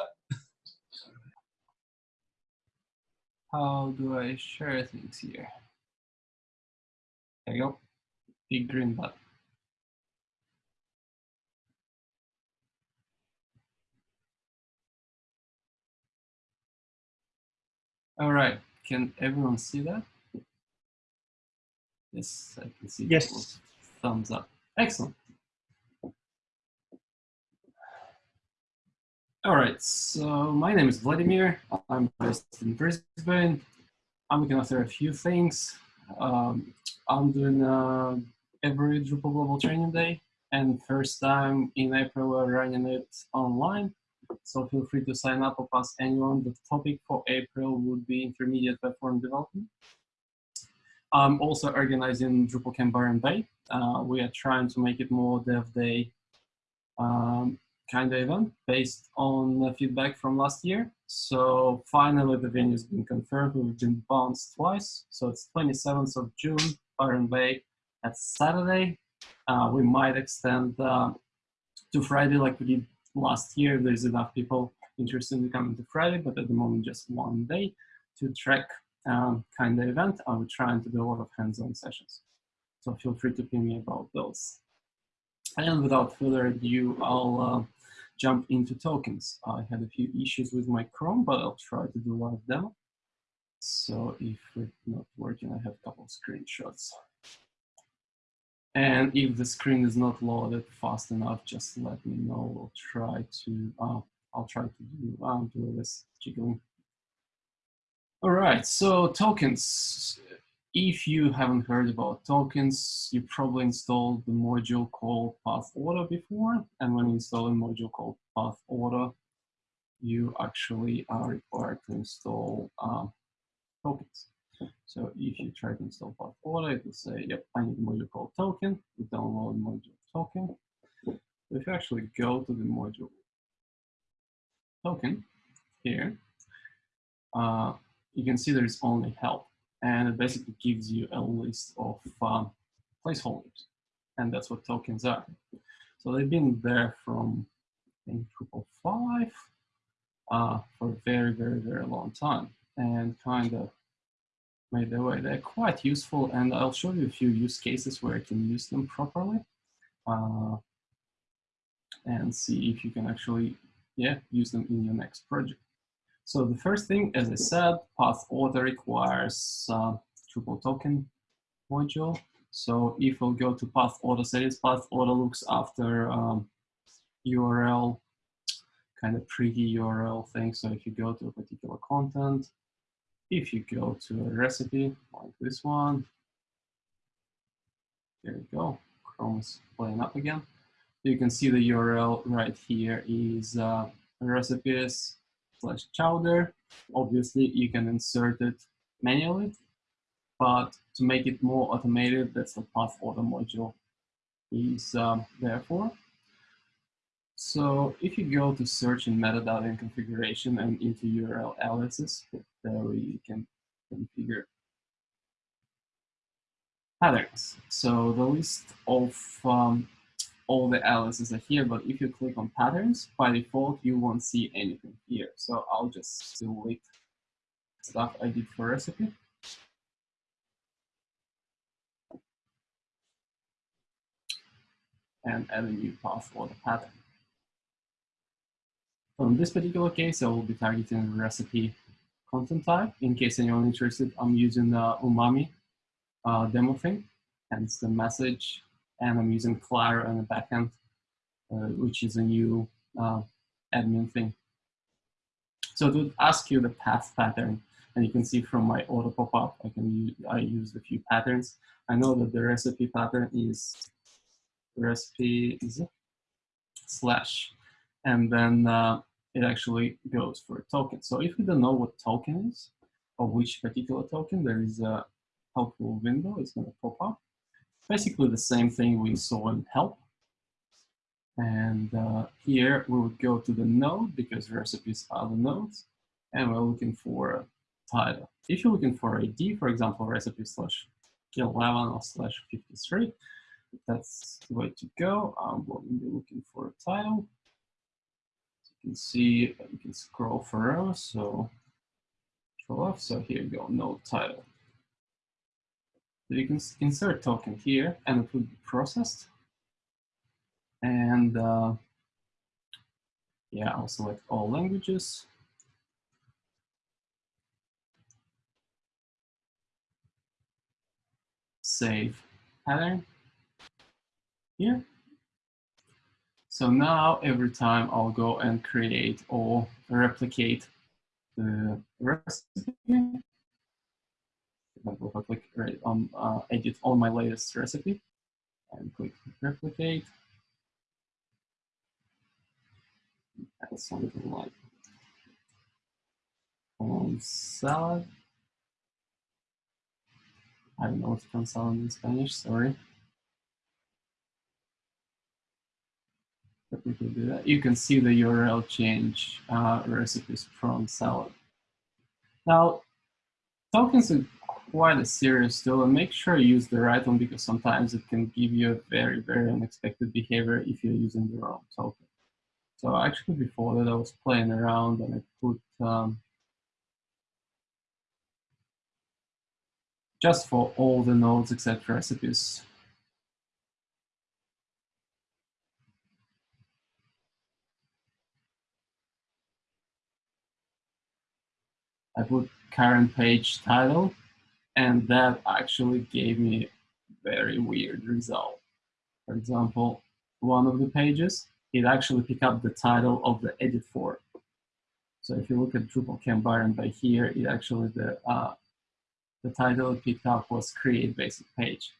How do I share things here? There you go. Big green button. All right. Can everyone see that? Yes, I can see. Yes. Thumbs up. Excellent. All right, so my name is Vladimir. I'm based in Brisbane. I'm looking after a few things. Um, I'm doing uh, every Drupal Global Training Day, and first time in April we're running it online. So feel free to sign up or ask anyone. The topic for April would be intermediate platform development. I'm also organizing Drupal Camp Byron Bay. Uh, we are trying to make it more Dev Day um, kind of event based on the feedback from last year. So finally the venue's been confirmed. We've been bounced twice. So it's 27th of June, Byron Bay. That's Saturday. Uh, we might extend uh, to Friday like we did last year. There's enough people interested in coming to Friday, but at the moment just one day to track um, kind of event. I'm trying to do a lot of hands-on sessions. So feel free to ping me about those. And without further ado, I'll uh, jump into tokens. I had a few issues with my Chrome, but I'll try to do live demo. So if it's not working, I have a couple of screenshots. And if the screen is not loaded fast enough, just let me know. We'll try to, uh, I'll try to do, uh, do this jiggling. All right, so tokens. If you haven't heard about tokens, you probably installed the module called Pathauto before. And when you install a module called Path Order, you actually are required to install uh, tokens. So if you try to install Pathauto, it will say, yep, I need a module called token. You download module token. If you actually go to the module token here, uh, you can see there's only help and it basically gives you a list of um, placeholders, and that's what tokens are. So they've been there from I think Drupal 5 uh, for a very, very, very long time, and kind of made their way. They're quite useful, and I'll show you a few use cases where you can use them properly, uh, and see if you can actually, yeah, use them in your next project. So the first thing, as I said, Pathauto requires uh, Drupal token module. So if we'll go to Pathauto settings, Pathauto looks after um, URL, kind of pretty URL thing. So if you go to a particular content, if you go to a recipe like this one, there you go, Chrome is playing up again. You can see the URL right here is uh, recipes slash chowder. Obviously, you can insert it manually, but to make it more automated, that's the Pathauto module is um, there for. So if you go to search in metadata and configuration and into URL aliases, there you can configure patterns. So the list of um, all the aliases are here, but if you click on patterns, by default, you won't see anything here. So I'll just select stuff I did for recipe. And add a new path for the pattern. So in this particular case, I will be targeting recipe content type. In case anyone interested, I'm using the umami uh, demo thing, hence the message, and I'm using Claro on the backend, uh, which is a new uh, admin thing. So to ask you the path pattern, and you can see from my auto pop-up, I can use, I used a few patterns. I know that the recipe pattern is recipe is slash, and then uh, it actually goes for a token. So if you don't know what token is, or which particular token, there is a helpful window, it's gonna pop up. Basically the same thing we saw in help. And uh, here we would go to the node because recipes are the nodes, and we're looking for a title. If you're looking for ID, for example, recipe slash 11 or slash 53, that's the way to go. I'm going to be looking for a title. So you can see, you can scroll forever, so so here you go, no title. You can insert token here and it will be processed. And uh, yeah, I'll select all languages. Save pattern here. So now every time I'll go and create or replicate the recipe, if I click right on uh, edit on my latest recipe and click replicate, add something like on salad. I don't know what's from salad in Spanish, sorry. Do that. You can see the URL change uh, recipes from salad. Now, tokens quite a serious tool and make sure you use the right one because sometimes it can give you a very, very unexpected behavior if you're using the wrong token. So actually before that I was playing around and I put um, just for all the nodes except recipes. I put current page title and that actually gave me very weird result. For example, one of the pages, it actually picked up the title of the edit for. So if you look at Drupal environment by here, it actually, the, uh, the title it picked up was create basic page.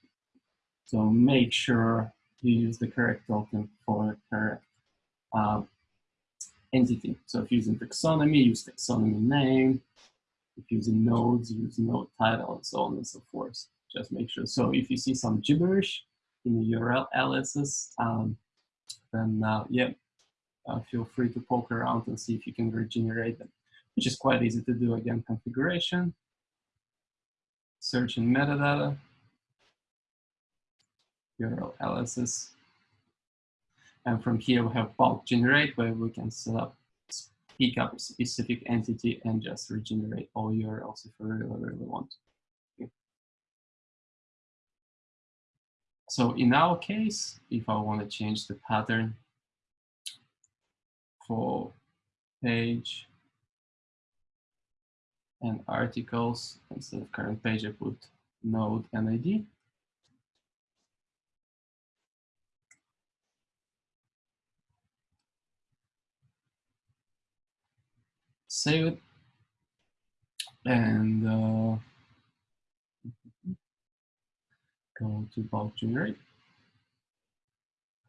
So make sure you use the correct token for the correct uh, entity. So if you're using taxonomy, use taxonomy name, if using nodes, use node title, and so on and so forth. Just make sure. So if you see some gibberish in the URL aliases, um, then uh, yeah, uh, feel free to poke around and see if you can regenerate them, which is quite easy to do. Again, configuration, search in metadata, URL aliases, and from here we have bulk generate where we can set up pick up specific entity and just regenerate all URLs if we really, really want. So in our case, if I want to change the pattern for page and articles, instead of current page, I put node and ID. save it. And uh, go to bulk generate.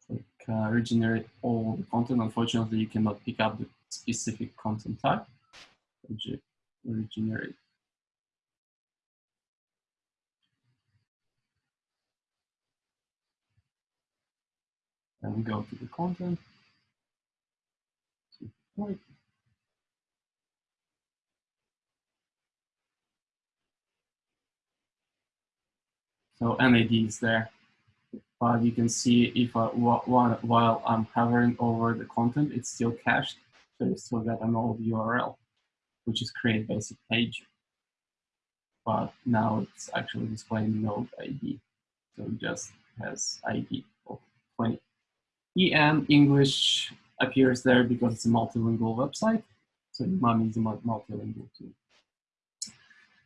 Click uh, regenerate all the content. Unfortunately, you cannot pick up the specific content type. Regenerate and go to the content. Wait. So NAD is there, but you can see if I, while, I'm hovering over the content, it's still cached, so you still get an old URL, which is create basic page. But now it's actually displaying node ID, so it just has ID of 20. EN English appears there because it's a multilingual website, so Umami is a multilingual too.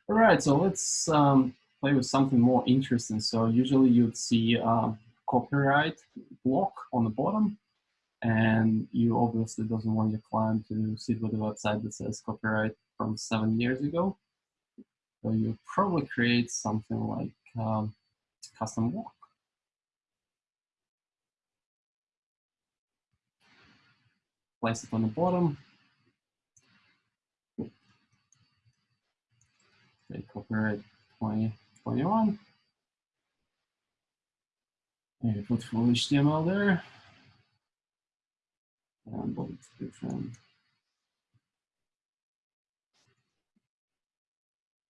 All right, so let's um, play with something more interesting. So usually you'd see a copyright block on the bottom, and you obviously doesn't want your client to sit with a website that says copyright from seven years ago. So you probably create something like um, custom block. Place it on the bottom. Okay, copyright 20 21. And put full HTML there. And description.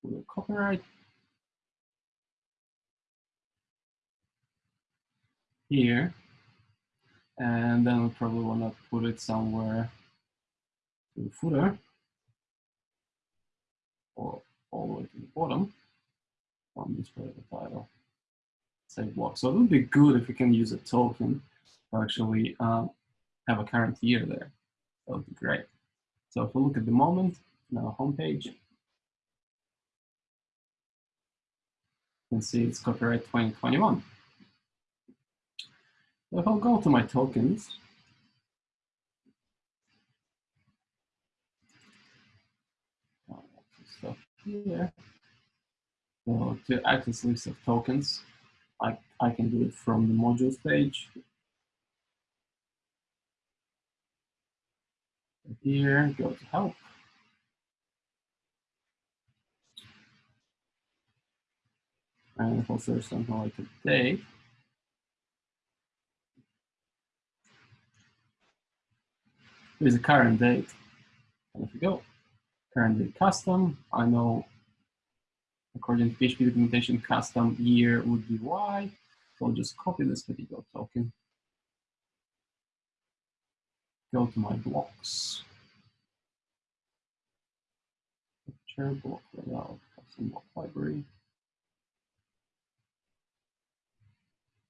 Put a copyright. Here. And then we probably want to put it somewhere to the footer or all the way to the bottom on display the title. Save block. So it would be good if we can use a token to actually um, have a current year there. That would be great. So if we look at the moment, our homepage, you can see it's copyright 2021. So if I'll go to my tokens, stuff here. So to access list of tokens, I, I can do it from the modules page. Here, go to help. And if I'll search something like date, there's a current date. And if you go, current date custom, I know according to PHP documentation, custom year would be Y. So I'll just copy this particular token. Go to my blocks. Picture block layout, custom block library.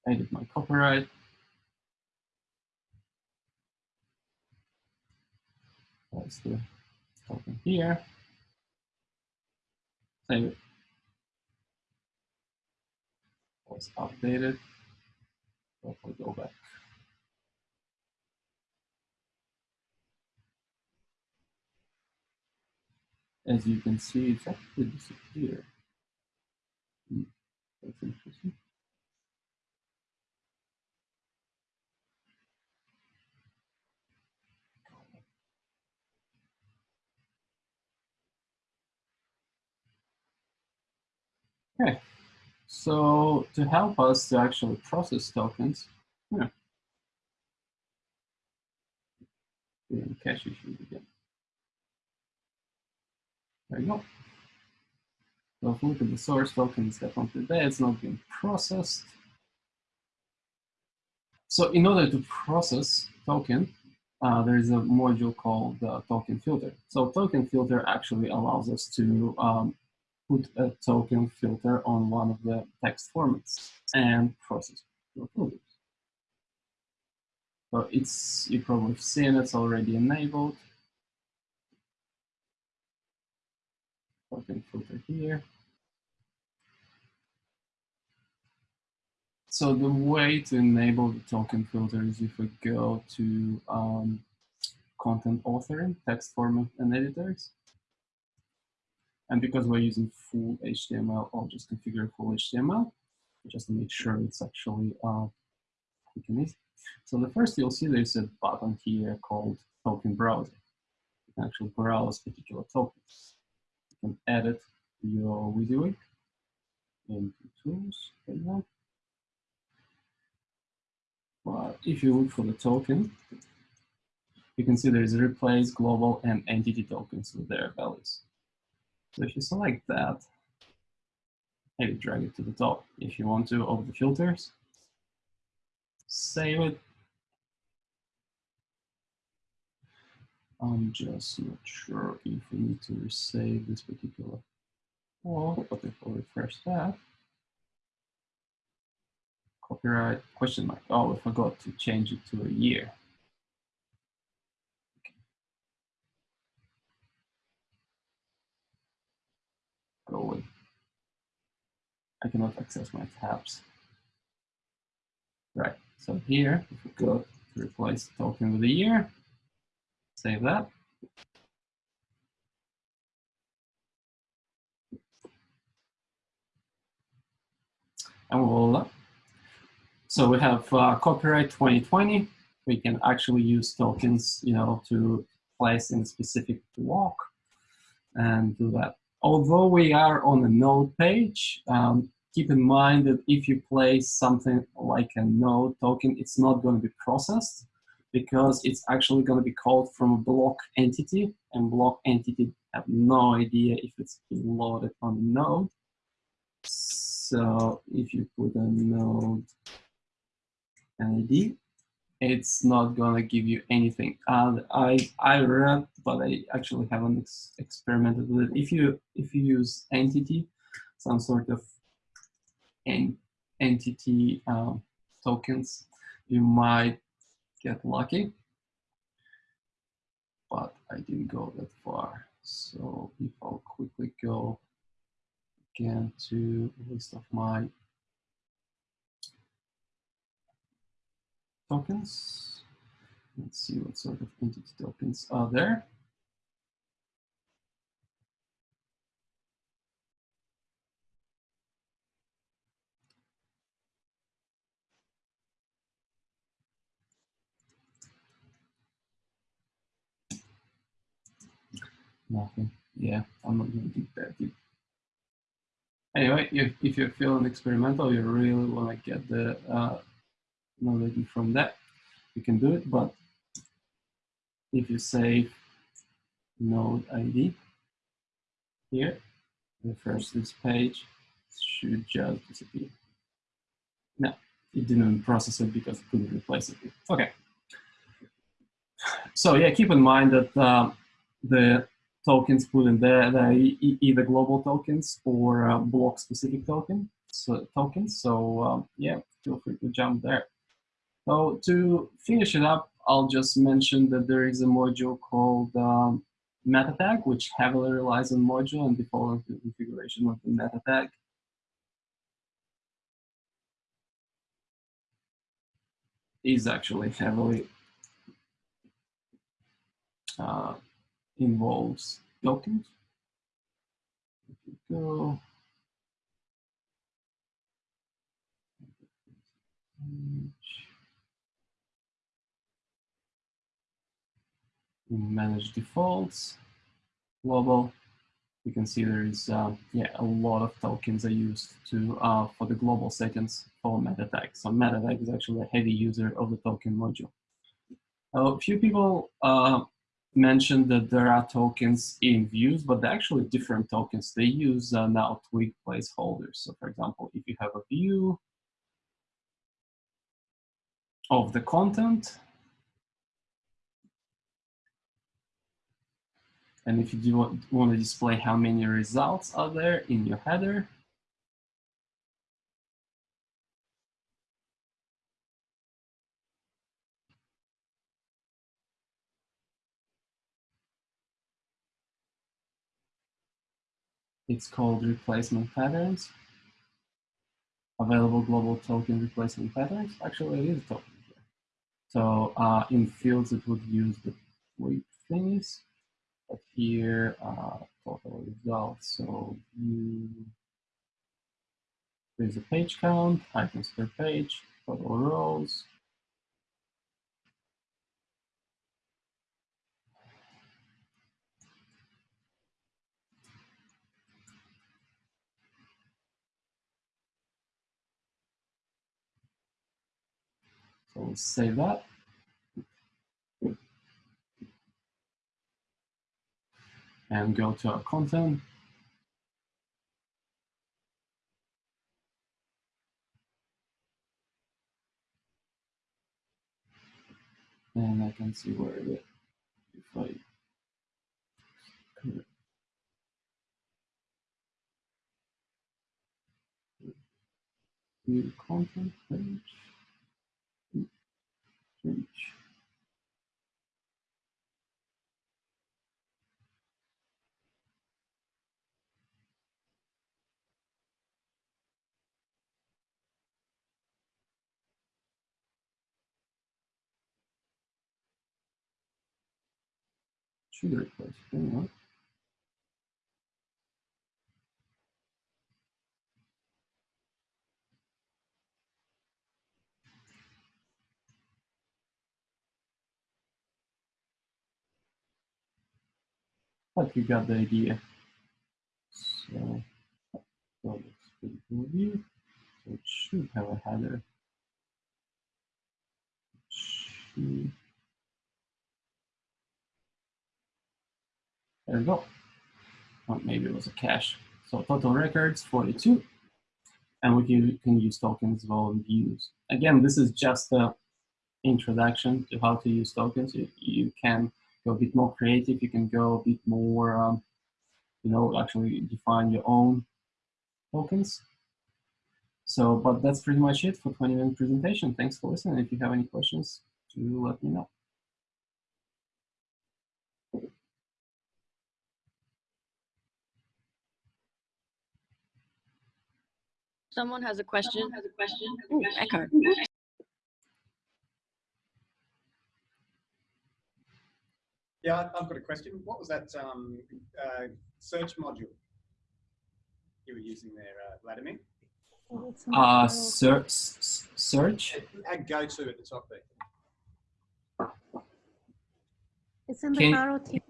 Edit my copyright. That's the token here. Save it. Was updated. So if we go back. As you can see, it's actually disappeared. Hmm, that's interesting. Okay. So to help us to actually process tokens, yeah. cache issues again. There you go. So if we look at the source token, it's definitely there, it's not being processed. So in order to process token, uh, there is a module called the token filter. So token filter actually allows us to um, put a token filter on one of the text formats and process your filters. So it's, you probably seen it's already enabled. Token filter here. So the way to enable the token filter is if we go to um, content authoring, text format and editors. And because we're using full HTML, I'll just configure full HTML just to make sure it's actually uh, easy. So the first you'll see there's a button here called Token Browser. You can actually browse particular tokens. You can edit your WYSIWYG into tools. You go. But if you look for the token, you can see there is a replace global and entity tokens with their values. So if you select that, maybe drag it to the top if you want to of the filters, save it. I'm just not sure if we need to save this particular Oh, but if refresh that, copyright question mark. Oh, I forgot to change it to a year. Go away. I cannot access my tabs. Right, so here, if we go to replace token with a year, save that. and voila. So we have uh, copyright 2020. We can actually use tokens, you know, to place in a specific block and do that. Although we are on a node page, um, keep in mind that if you place something like a node token, it's not going to be processed because it's actually going to be called from a block entity and block entity have no idea if it's been loaded on node. So if you put a node ID, it's not gonna give you anything. And I I read, but I actually haven't ex experimented with it. If you if you use entity, some sort of en entity um, tokens, you might get lucky. But I didn't go that far. So if I'll quickly go again to list of my tokens. Let's see what sort of entity tokens are there. Nothing. Yeah, I'm not going to dig that deep anyway, if, if you're feeling experimental, you really want to get the uh, knowledge from that, you can do it. But if you save node ID here, refresh this page, should just disappear. No, it didn't process it because it couldn't replace it. Okay. So yeah, keep in mind that uh, the tokens put in there, they're either global tokens or uh, block specific token, so, tokens. So um, yeah, feel free to jump there. So to finish it up, I'll just mention that there is a module called um, meta tag, which heavily relies on module and default configuration of the meta tag. Is actually heavily uh, involves tokens. Go manage defaults, global, you can see there is uh, yeah a lot of tokens are used to uh, for the global settings for meta tag. So meta tag is actually a heavy user of the token module. A few people uh, mentioned that there are tokens in views, but they're actually different tokens. They use uh, now twig placeholders. So for example, if you have a view of the content, and if you do want to display how many results are there in your header, It's called replacement patterns. Available global token replacement patterns. Actually, it is a token here. So uh, in fields, it would use the wait thingies. Here, uh, total results. So you, there's a page count, items per page, total rows, So we'll save that. And go to our content. And I can see where the, if I view content page, page. Should replace anyway. But you got the idea. So, so it in view. So it should have a header. Should- There we go. Or maybe it was a cache. So total records 42. And we can, use tokens as well in views. Again, this is just a introduction to how to use tokens. You, you can go a bit more creative. You can go a bit more, um, you know, actually define your own tokens. So, but that's pretty much it for 20 minute presentation. Thanks for listening. If you have any questions, do let me know. Someone has a question. Has a question. Ooh, Eckhart. Yeah, I- I've got a question. What was that um, uh, search module you were using there, uh, Vladimir? Uh, search, search. It had go to at the top there. It's in the Can- Claro theme.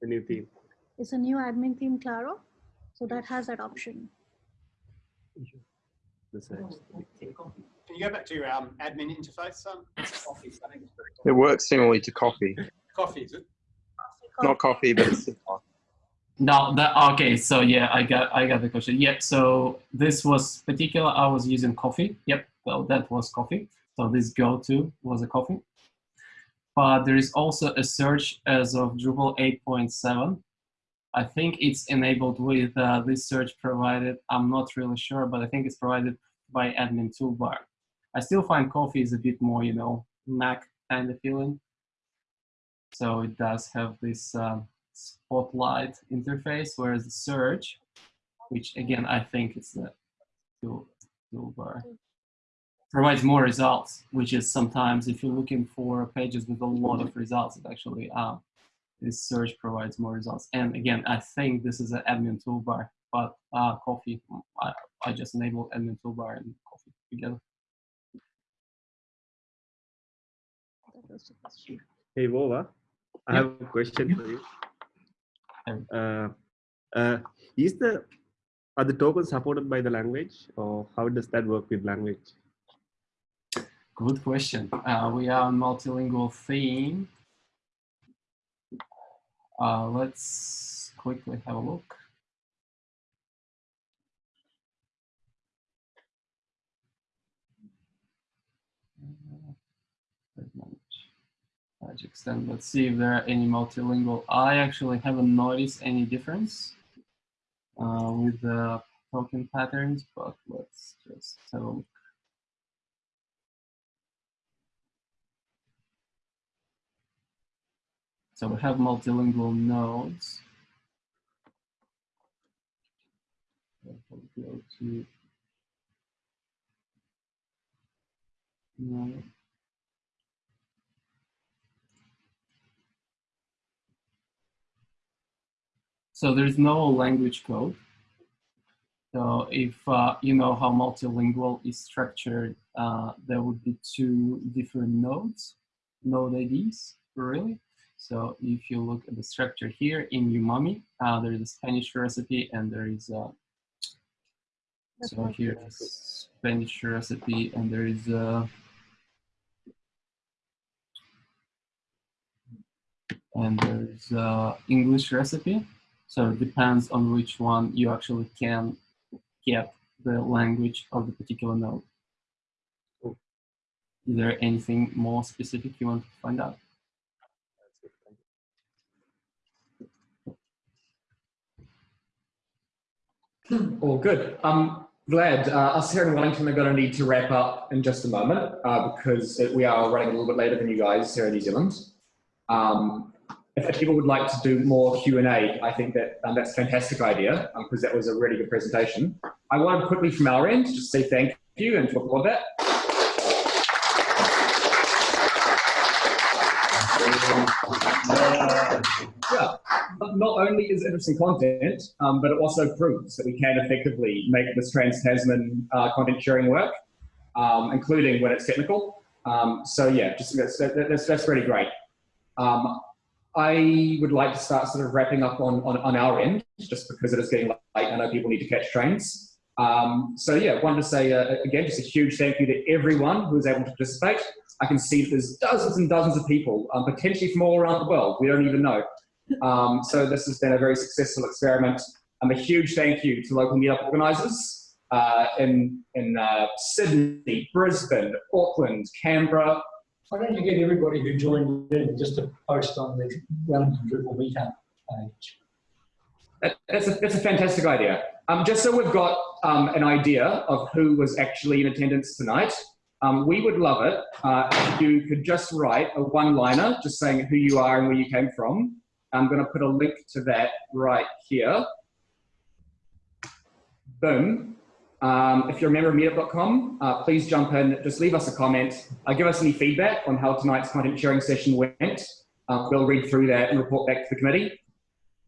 The new theme. It's a new admin theme, Claro. So that has that option. The search. Can you go back to your um, admin interface? Um, it's coffee, I think it's very It works similarly to coffee. Coffee, is it? Not coffee, but it's. No, that okay. So yeah, I got I got the question. Yep. So this was particular. I was using coffee. Yep. Well, that was coffee. So this go to was a coffee. But there is also a search as of Drupal 8.7. I think it's enabled with uh, this search provided. I'm not really sure, but I think it's provided by admin toolbar. I still find coffee is a bit more, you know, Mac kind of feeling. So it does have this um, spotlight interface, whereas the search, which again I think it's the tool, toolbar, provides more results. Which is sometimes if you're looking for pages with a lot of results, it actually uh, this search provides more results. And again, I think this is an admin toolbar, but uh, coffee, I, I just enabled admin toolbar and coffee together. That was the question. Hey, Vova, I have a question for you. Uh, uh, is the are the tokens supported by the language, or how does that work with language? Good question. Uh, we are on multilingual theme. Uh, let's quickly have a look. Large extent. Let's see if there are any multilingual. I actually haven't noticed any difference uh, with the token patterns, but let's just have a look. So we have multilingual nodes. Go to. So there's no language code. So if uh, you know how multilingual is structured, uh, there would be two different nodes, node IDs, really. So if you look at the structure here in umami, uh, there is a Spanish recipe and there is a, so here is Spanish recipe and there is a, and there is a English recipe. So it depends on which one you actually can get the language of the particular node. Cool. Is there anything more specific you want to find out? All good. Um, Vlad, uh, us here in Wellington are going to need to wrap up in just a moment uh, because we are running a little bit later than you guys here in New Zealand. Um, if, people would like to do more Q&A, I think that um, that's a fantastic idea because that was a really good presentation. I want to quickly from our end just say thank you and to applaud that. yeah, not only is it interesting content, um, but it also proves that we can effectively make this trans-Tasman uh, content sharing work, um, including when it's technical. Um, so yeah, just that's, that's, that's really great. Um, I would like to start sort of wrapping up on, on, on our end, just because it is getting late. I know people need to catch trains. Um, so yeah, wanted to say uh, again, just a huge thank you to everyone who was able to participate. I can see that there's dozens and dozens of people, um, potentially from all around the world. We don't even know. Um, so this has been a very successful experiment. Um, a huge thank you to local meetup organisers uh, in, in uh, Sydney, Brisbane, Auckland, Canberra. Why don't you get everybody who joined in just to post on the Wellington Drupal meetup page? That- That's a, that's a fantastic idea. Um, just so we've got um, an idea of who was actually in attendance tonight, um, we would love it uh, if you could just write a one-liner just saying who you are and where you came from. I'm going to put a link to that right here. Boom. Um, if you're a member of meetup.com, uh, please jump in, just leave us a comment, uh, give us any feedback on how tonight's content sharing session went. Uh, we'll read through that and report back to the committee.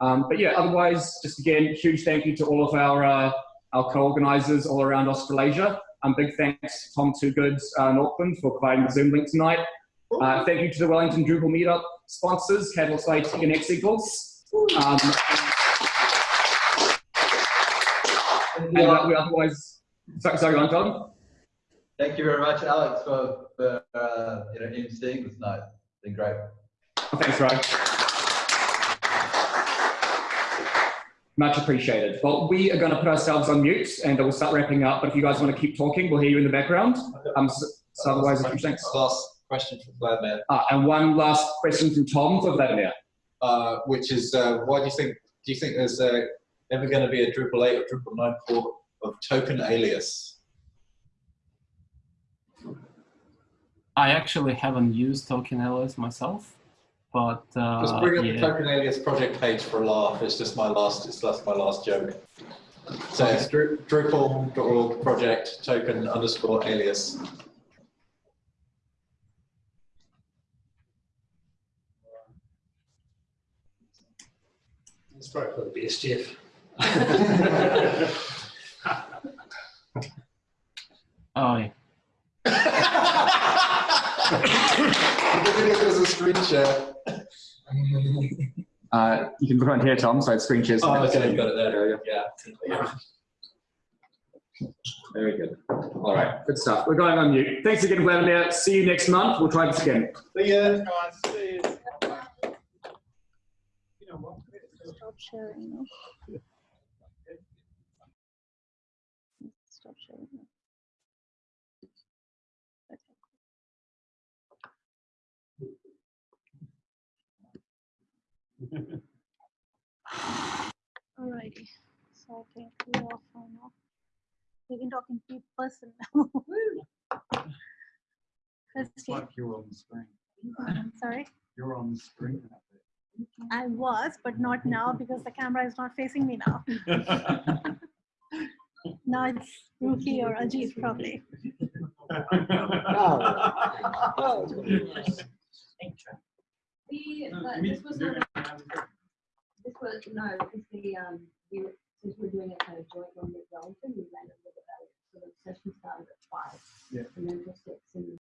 Um, but yeah, otherwise, just again, huge thank you to all of our, uh, our co-organisers all around Australasia. Um, big thanks to Tom Toogood uh, in Auckland for providing the Zoom link tonight. Uh, thank you to the Wellington Drupal Meetup sponsors, Catalyst IT and X Equals. Um, and uh, we otherwise, sorry, sorry, go on, Tom. Thank you very much, Alex, for, for uh, you know, emceeing this night. It's been great. Thanks, Ryan. Much appreciated. Well, we are going to put ourselves on mute and we'll start wrapping up. But if you guys want to keep talking, we'll hear you in the background. Um, so, so otherwise, thanks. Last question from Vladimir. Ah, and one last question from Tom for Vladimir. Uh, which is, uh, why do you think, do you think there's uh, ever going to be a Drupal 8 or Drupal 9 port of token alias? I actually haven't used Token alias myself, but uh, Just bring up the token alias project page for a laugh. It's just my last, it's that's my last joke. So it's Dru- Drupal.org project token underscore alias. It's probably for the best, Jeff. Oh, yeah. the video was a screen share. Uh, you can put it on here, Tom, so it's screen shares. Oh, okay, you got it there. Yeah. Very good. All right, good stuff. We're going on mute. Thanks again, Vladimir. See you next month. We'll try this again. See ya, guys. See you. You know what? Stop sharing. Stop sharing. now. Alrighty. So I think we're off for now. We can talk in pe- person now. Christy, Like you're on the screen. I'm sorry. You're on the screen. I was, but not now because the camera is not facing me now. Now it's Ruki or Ajit probably. We, but this was not, this was, no, because the, um, we, were- since we're doing it kind of joint one with Wellington, we ran it with about, so the session started at five. Yeah. And then just